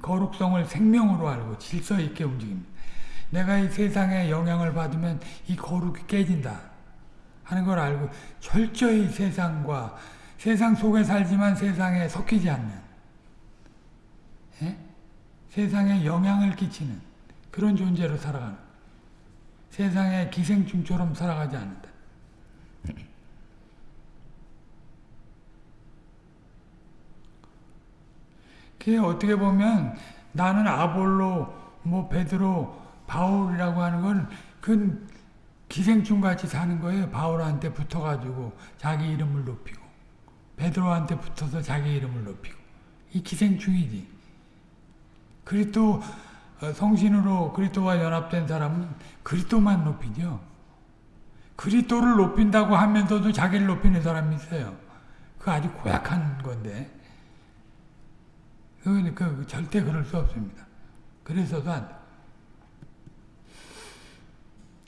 거룩성을 생명으로 알고 질서 있게 움직입니다. 내가 이 세상에 영향을 받으면 이 거룩이 깨진다 하는 걸 알고 철저히 세상과 세상 속에 살지만 세상에 섞이지 않는 예? 세상에 영향을 끼치는 그런 존재로 살아가는 세상의 기생충처럼 살아가지 않는다. 그게 어떻게 보면 나는 아볼로, 뭐 베드로, 바울이라고 하는 건 그 기생충 같이 사는 거예요. 바울한테 붙어가지고 자기 이름을 높이고 베드로한테 붙어서 자기 이름을 높이고 이 기생충이지. 그리스도 성신으로 그리스도와 연합된 사람은 그리스도만 높이죠. 그리스도를 높인다고 하면서도 자기를 높이는 사람이 있어요. 그 아주 고약한 건데. 그, 그, 절대 그럴 수 없습니다. 그래서도 안 돼.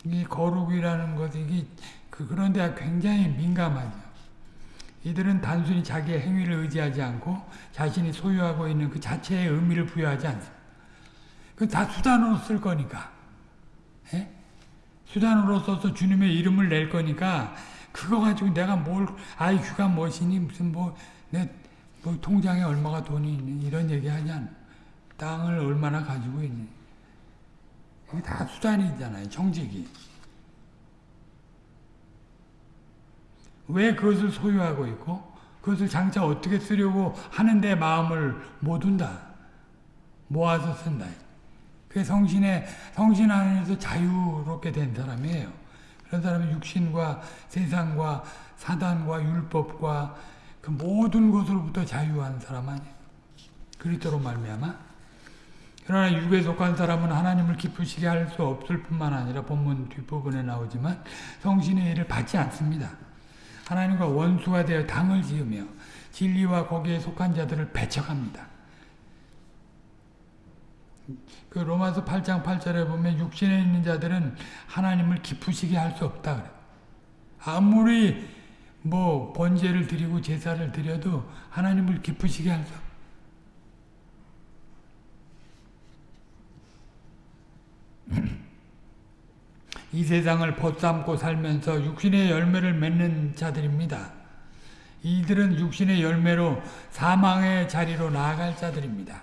이 거룩이라는 것이, 이게, 그, 그런데 굉장히 민감하죠. 이들은 단순히 자기의 행위를 의지하지 않고 자신이 소유하고 있는 그 자체의 의미를 부여하지 않습니다. 그다 수단으로 쓸 거니까. 예? 수단으로 써서 주님의 이름을 낼 거니까 그거 가지고 내가 뭘 IQ가 무엇이니 무슨 뭐내 뭐 통장에 얼마가 돈이 있는 이런 얘기 하지 않 땅을 얼마나 가지고 있니? 이게 다 수단이잖아요 정직이 왜 그것을 소유하고 있고 그것을 장차 어떻게 쓰려고 하는데 마음을 못 둔다. 모아서 쓴다. 그 성신의 성신 안에서 자유롭게 된 사람이에요. 그런 사람이 육신과 세상과 사단과 율법과 그 모든 것으로부터 자유한 사람 아니에요. 그리스도로 말미암아. 그러나 육에 속한 사람은 하나님을 기쁘시게 할 수 없을 뿐만 아니라 본문 뒷부분에 나오지만 성신의 일을 받지 않습니다. 하나님과 원수가 되어 당을 지으며 진리와 거기에 속한 자들을 배척합니다. 그 로마서 8장 8절에 보면 육신에 있는 자들은 하나님을 기쁘시게 할 수 없다 그래. 아무리 뭐 번제를 드리고 제사를 드려도 하나님을 기쁘시게 할 수. 이 세상을 벗삼고 살면서 육신의 열매를 맺는 자들입니다. 이들은 육신의 열매로 사망의 자리로 나아갈 자들입니다.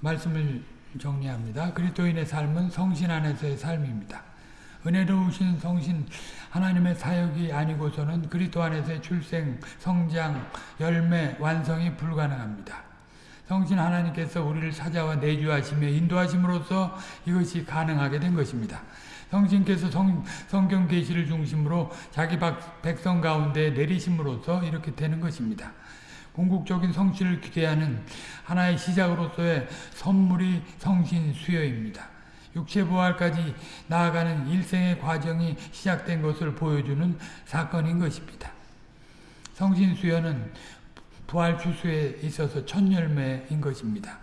말씀을 정리합니다. 그리스도인의 삶은 성신 안에서의 삶입니다. 은혜로우신 성신 하나님의 사역이 아니고서는 그리스도 안에서의 출생, 성장, 열매, 완성이 불가능합니다. 성신 하나님께서 우리를 찾아와 내주하시며 인도하심으로써 이것이 가능하게 된 것입니다. 성신께서 성, 성경 계시를 중심으로 자기 백성 가운데 내리심으로써 이렇게 되는 것입니다. 궁극적인 성신을 기대하는 하나의 시작으로서의 선물이 성신 수여입니다. 육체 부활까지 나아가는 일생의 과정이 시작된 것을 보여주는 사건인 것입니다. 성신 수여는 부활 추수에 있어서 첫 열매인 것입니다.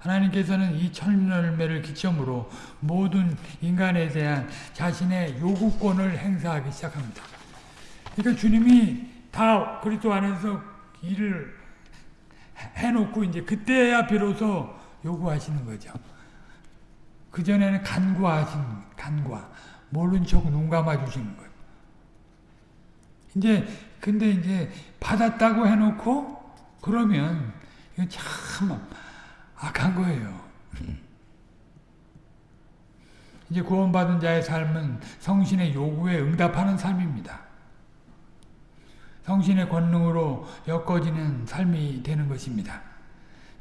하나님께서는 이 첫 열매를 기점으로 모든 인간에 대한 자신의 요구권을 행사하기 시작합니다. 그러니까 주님이 다 그리스도 안에서 일을 해놓고 이제 그때야 비로소 요구하시는 거죠. 그전에는 간과하신, 간과. 모른 척 눈 감아주시는 거예요. 이제, 근데 이제 받았다고 해놓고, 그러면, 이건 참 악한 거예요. 이제 구원받은 자의 삶은 성신의 요구에 응답하는 삶입니다. 성신의 권능으로 엮어지는 삶이 되는 것입니다.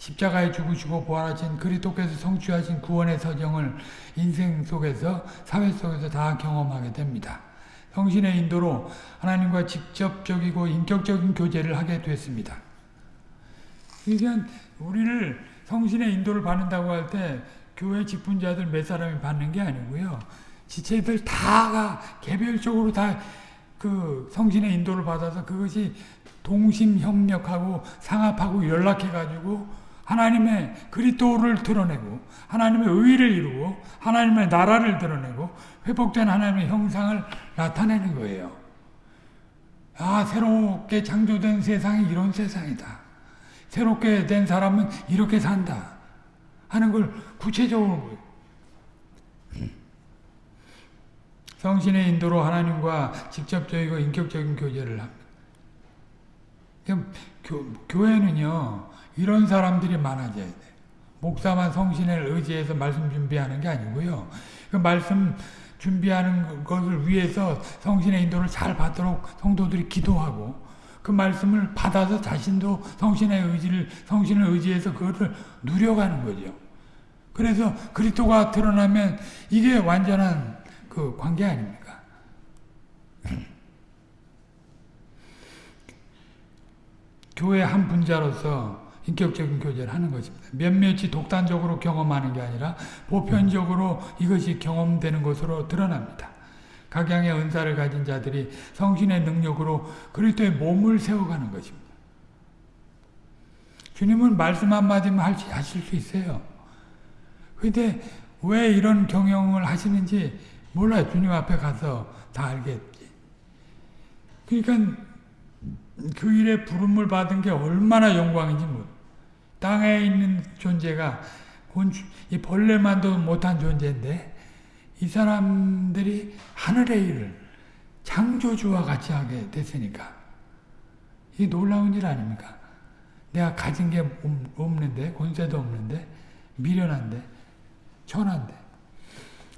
십자가에 죽으시고 부활하신 그리스도께서 성취하신 구원의 서정을 인생 속에서 사회 속에서 다 경험하게 됩니다. 성신의 인도로 하나님과 직접적이고 인격적인 교제를 하게 됐습니다. 그러니까 우리를 성신의 인도를 받는다고 할 때 교회 직분자들 몇 사람이 받는 게 아니고요. 지체들 다가 개별적으로 다 그 성신의 인도를 받아서 그것이 동심협력하고 상합하고 연락해가지고 하나님의 그리스도를 드러내고 하나님의 의를 이루고 하나님의 나라를 드러내고 회복된 하나님의 형상을 나타내는 거예요. 아 새롭게 창조된 세상이 이런 세상이다. 새롭게 된 사람은 이렇게 산다. 하는 걸 구체적으로 성신의 인도로 하나님과 직접적이고 인격적인 교제를 합니다. 교, 교회는요 이런 사람들이 많아져야 돼. 목사만 성신을 의지해서 말씀 준비하는 게 아니고요. 그 말씀 준비하는 것을 위해서 성신의 인도를 잘 받도록 성도들이 기도하고 그 말씀을 받아서 자신도 성신의 의지를 성신을 의지해서 그것을 누려가는 거죠. 그래서 그리스도가 드러나면 이게 완전한 그 관계 아닙니까? 교회 한 분자로서 인격적인 교제를 하는 것입니다. 몇몇이 독단적으로 경험하는 게 아니라 보편적으로 이것이 경험되는 것으로 드러납니다. 각양의 은사를 가진 자들이 성신의 능력으로 그리스도의 몸을 세워가는 것입니다. 주님은 말씀 한마디만 하실 수 있어요. 근데 왜 이런 경영을 하시는지 몰라요. 주님 앞에 가서 다 알겠지. 그러니까 그 일에 부름을 받은 게 얼마나 영광인지 모 땅에 있는 존재가 이 벌레만도 못한 존재인데 이 사람들이 하늘의 일을 창조주와 같이 하게 됐으니까 이 놀라운 일 아닙니까? 내가 가진 게 없는데 권세도 없는데 미련한데 천한데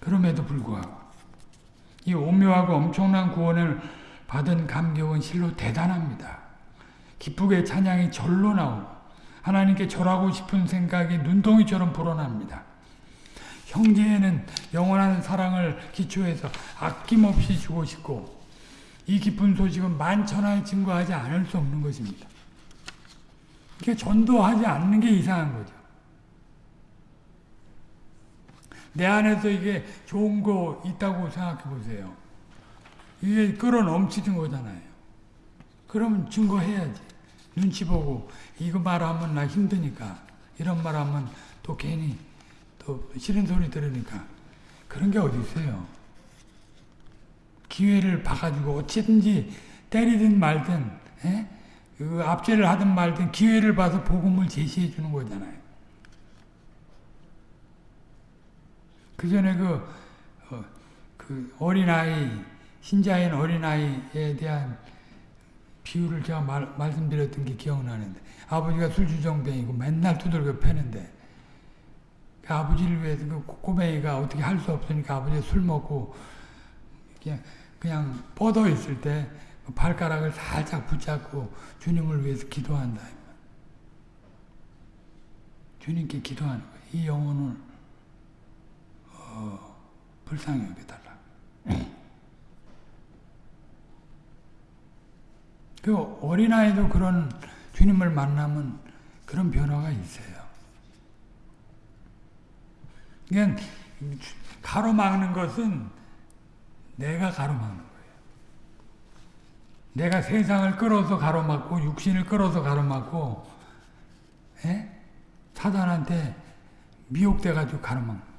그럼에도 불구하고 이 오묘하고 엄청난 구원을 받은 감격은 실로 대단합니다. 기쁘게 찬양이 절로 나오고 하나님께 절하고 싶은 생각이 눈동이처럼 불어납니다. 형제에는 영원한 사랑을 기초해서 아낌없이 주고 싶고 이 기쁜 소식은 만천하에 증거하지 않을 수 없는 것입니다. 이게 전도하지 않는 게 이상한 거죠. 내 안에서 이게 좋은 거 있다고 생각해 보세요. 이게 끌어 넘치는 거잖아요. 그러면 증거해야지. 눈치 보고 이거 말하면 나 힘드니까 이런 말하면 또 괜히 또 싫은 소리 들으니까 그런 게 어디 있어요. 기회를 봐가지고 어찌든지 때리든 말든 에? 그 압제를 하든 말든 기회를 봐서 복음을 제시해 주는 거잖아요. 그 전에 그, 어, 그 어린아이, 신자인 어린아이에 대한 비유를 제가 말, 말씀드렸던 게 기억나는데, 아버지가 술주정뱅이고 맨날 두들겨 패는데, 그 아버지를 위해서 그 꼬맹이가 어떻게 할 수 없으니까 아버지가 술 먹고, 그냥, 그냥 뻗어 있을 때, 그 발가락을 살짝 붙잡고 주님을 위해서 기도한다. 주님께 기도하는 거예요. 이 영혼을 어, 불쌍히 여겨달라. 그 어린아이도 그런 주님을 만나면 그런 변화가 있어요. 그냥 가로막는 것은 내가 가로막는 거예요. 내가 세상을 끌어서 가로막고 육신을 끌어서 가로막고 에? 사단한테 미혹돼가지고 가로막는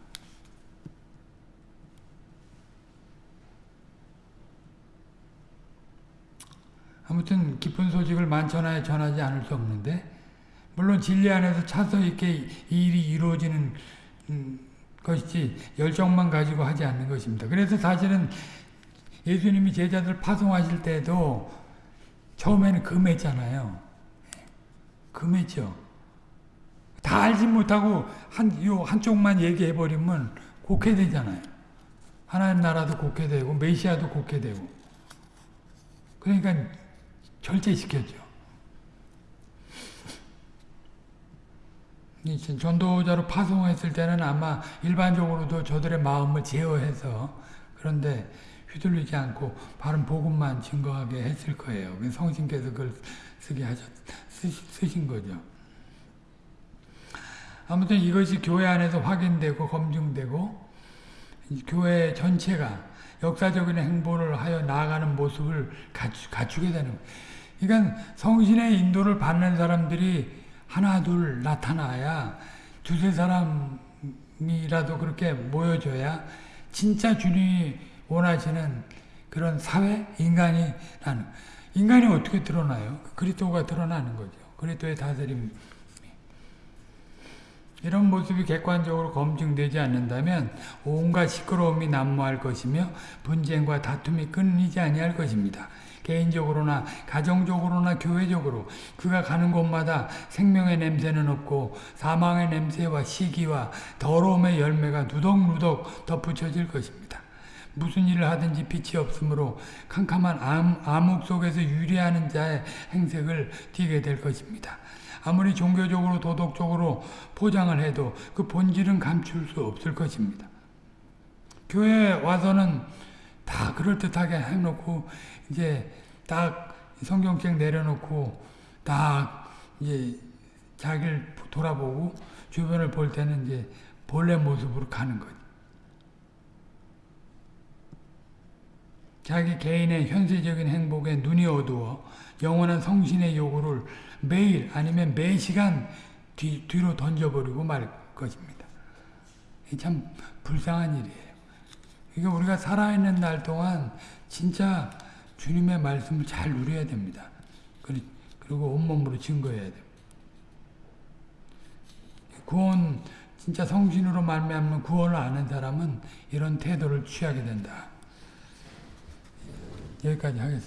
아무튼 기쁜 소식을 만천하에 전하지 않을 수 없는데 물론 진리 안에서 차서 있게 이 일이 이루어지는 음, 것이지 열정만 가지고 하지 않는 것입니다. 그래서 사실은 예수님이 제자들 파송하실 때도 처음에는 금했잖아요. 금했죠. 다 알지 못하고 한, 요 한쪽만 얘기해버리면 곡해되잖아요. 하나님 나라도 곡해되고 메시아도 곡해되고 그러니까 절제시켰죠. 전도자로 파송했을 때는 아마 일반적으로도 저들의 마음을 제어해서 그런데 휘둘리지 않고 바른 복음만 증거하게 했을 거예요. 성신께서 그걸 쓰게 하셨, 쓰, 신 거죠. 아무튼 이것이 교회 안에서 확인되고 검증되고 교회 전체가 역사적인 행보를 하여 나아가는 모습을 갖추, 갖추 게 되는 거예요. 그러니까 성신의 인도를 받는 사람들이 하나 둘 나타나야 두세 사람이라도 그렇게 모여줘야 진짜 주님이 원하시는 그런 사회 인간이 나는 인간이 어떻게 드러나요? 그리스도가 드러나는 거죠. 그리스도의 다스림 이런 모습이 객관적으로 검증되지 않는다면 온갖 시끄러움이 난무할 것이며 분쟁과 다툼이 끊이지 아니할 것입니다. 개인적으로나 가정적으로나 교회적으로 그가 가는 곳마다 생명의 냄새는 없고 사망의 냄새와 시기와 더러움의 열매가 누덕누덕 덧붙여질 것입니다. 무슨 일을 하든지 빛이 없으므로 캄캄한 암, 암흑 속에서 유리하는 자의 행색을 띠게 될 것입니다. 아무리 종교적으로 도덕적으로 포장을 해도 그 본질은 감출 수 없을 것입니다. 교회에 와서는 다 그럴듯하게 해놓고 이제 딱 성경책 내려놓고 딱 이제 자기를 돌아보고 주변을 볼 때는 이제 본래 모습으로 가는 거지. 자기 개인의 현세적인 행복에 눈이 어두워 영원한 성신의 요구를 매일 아니면 매 시간 뒤, 뒤로 던져버리고 말 것입니다. 참 불쌍한 일이에요. 그러니까 우리가 살아있는 날 동안 진짜 주님의 말씀을 잘 누려야 됩니다. 그리고 온몸으로 증거해야 됩니다. 구원 진짜 성신으로 말미암는 구원을 아는 사람은 이런 태도를 취하게 된다. 여기까지 하겠습니다.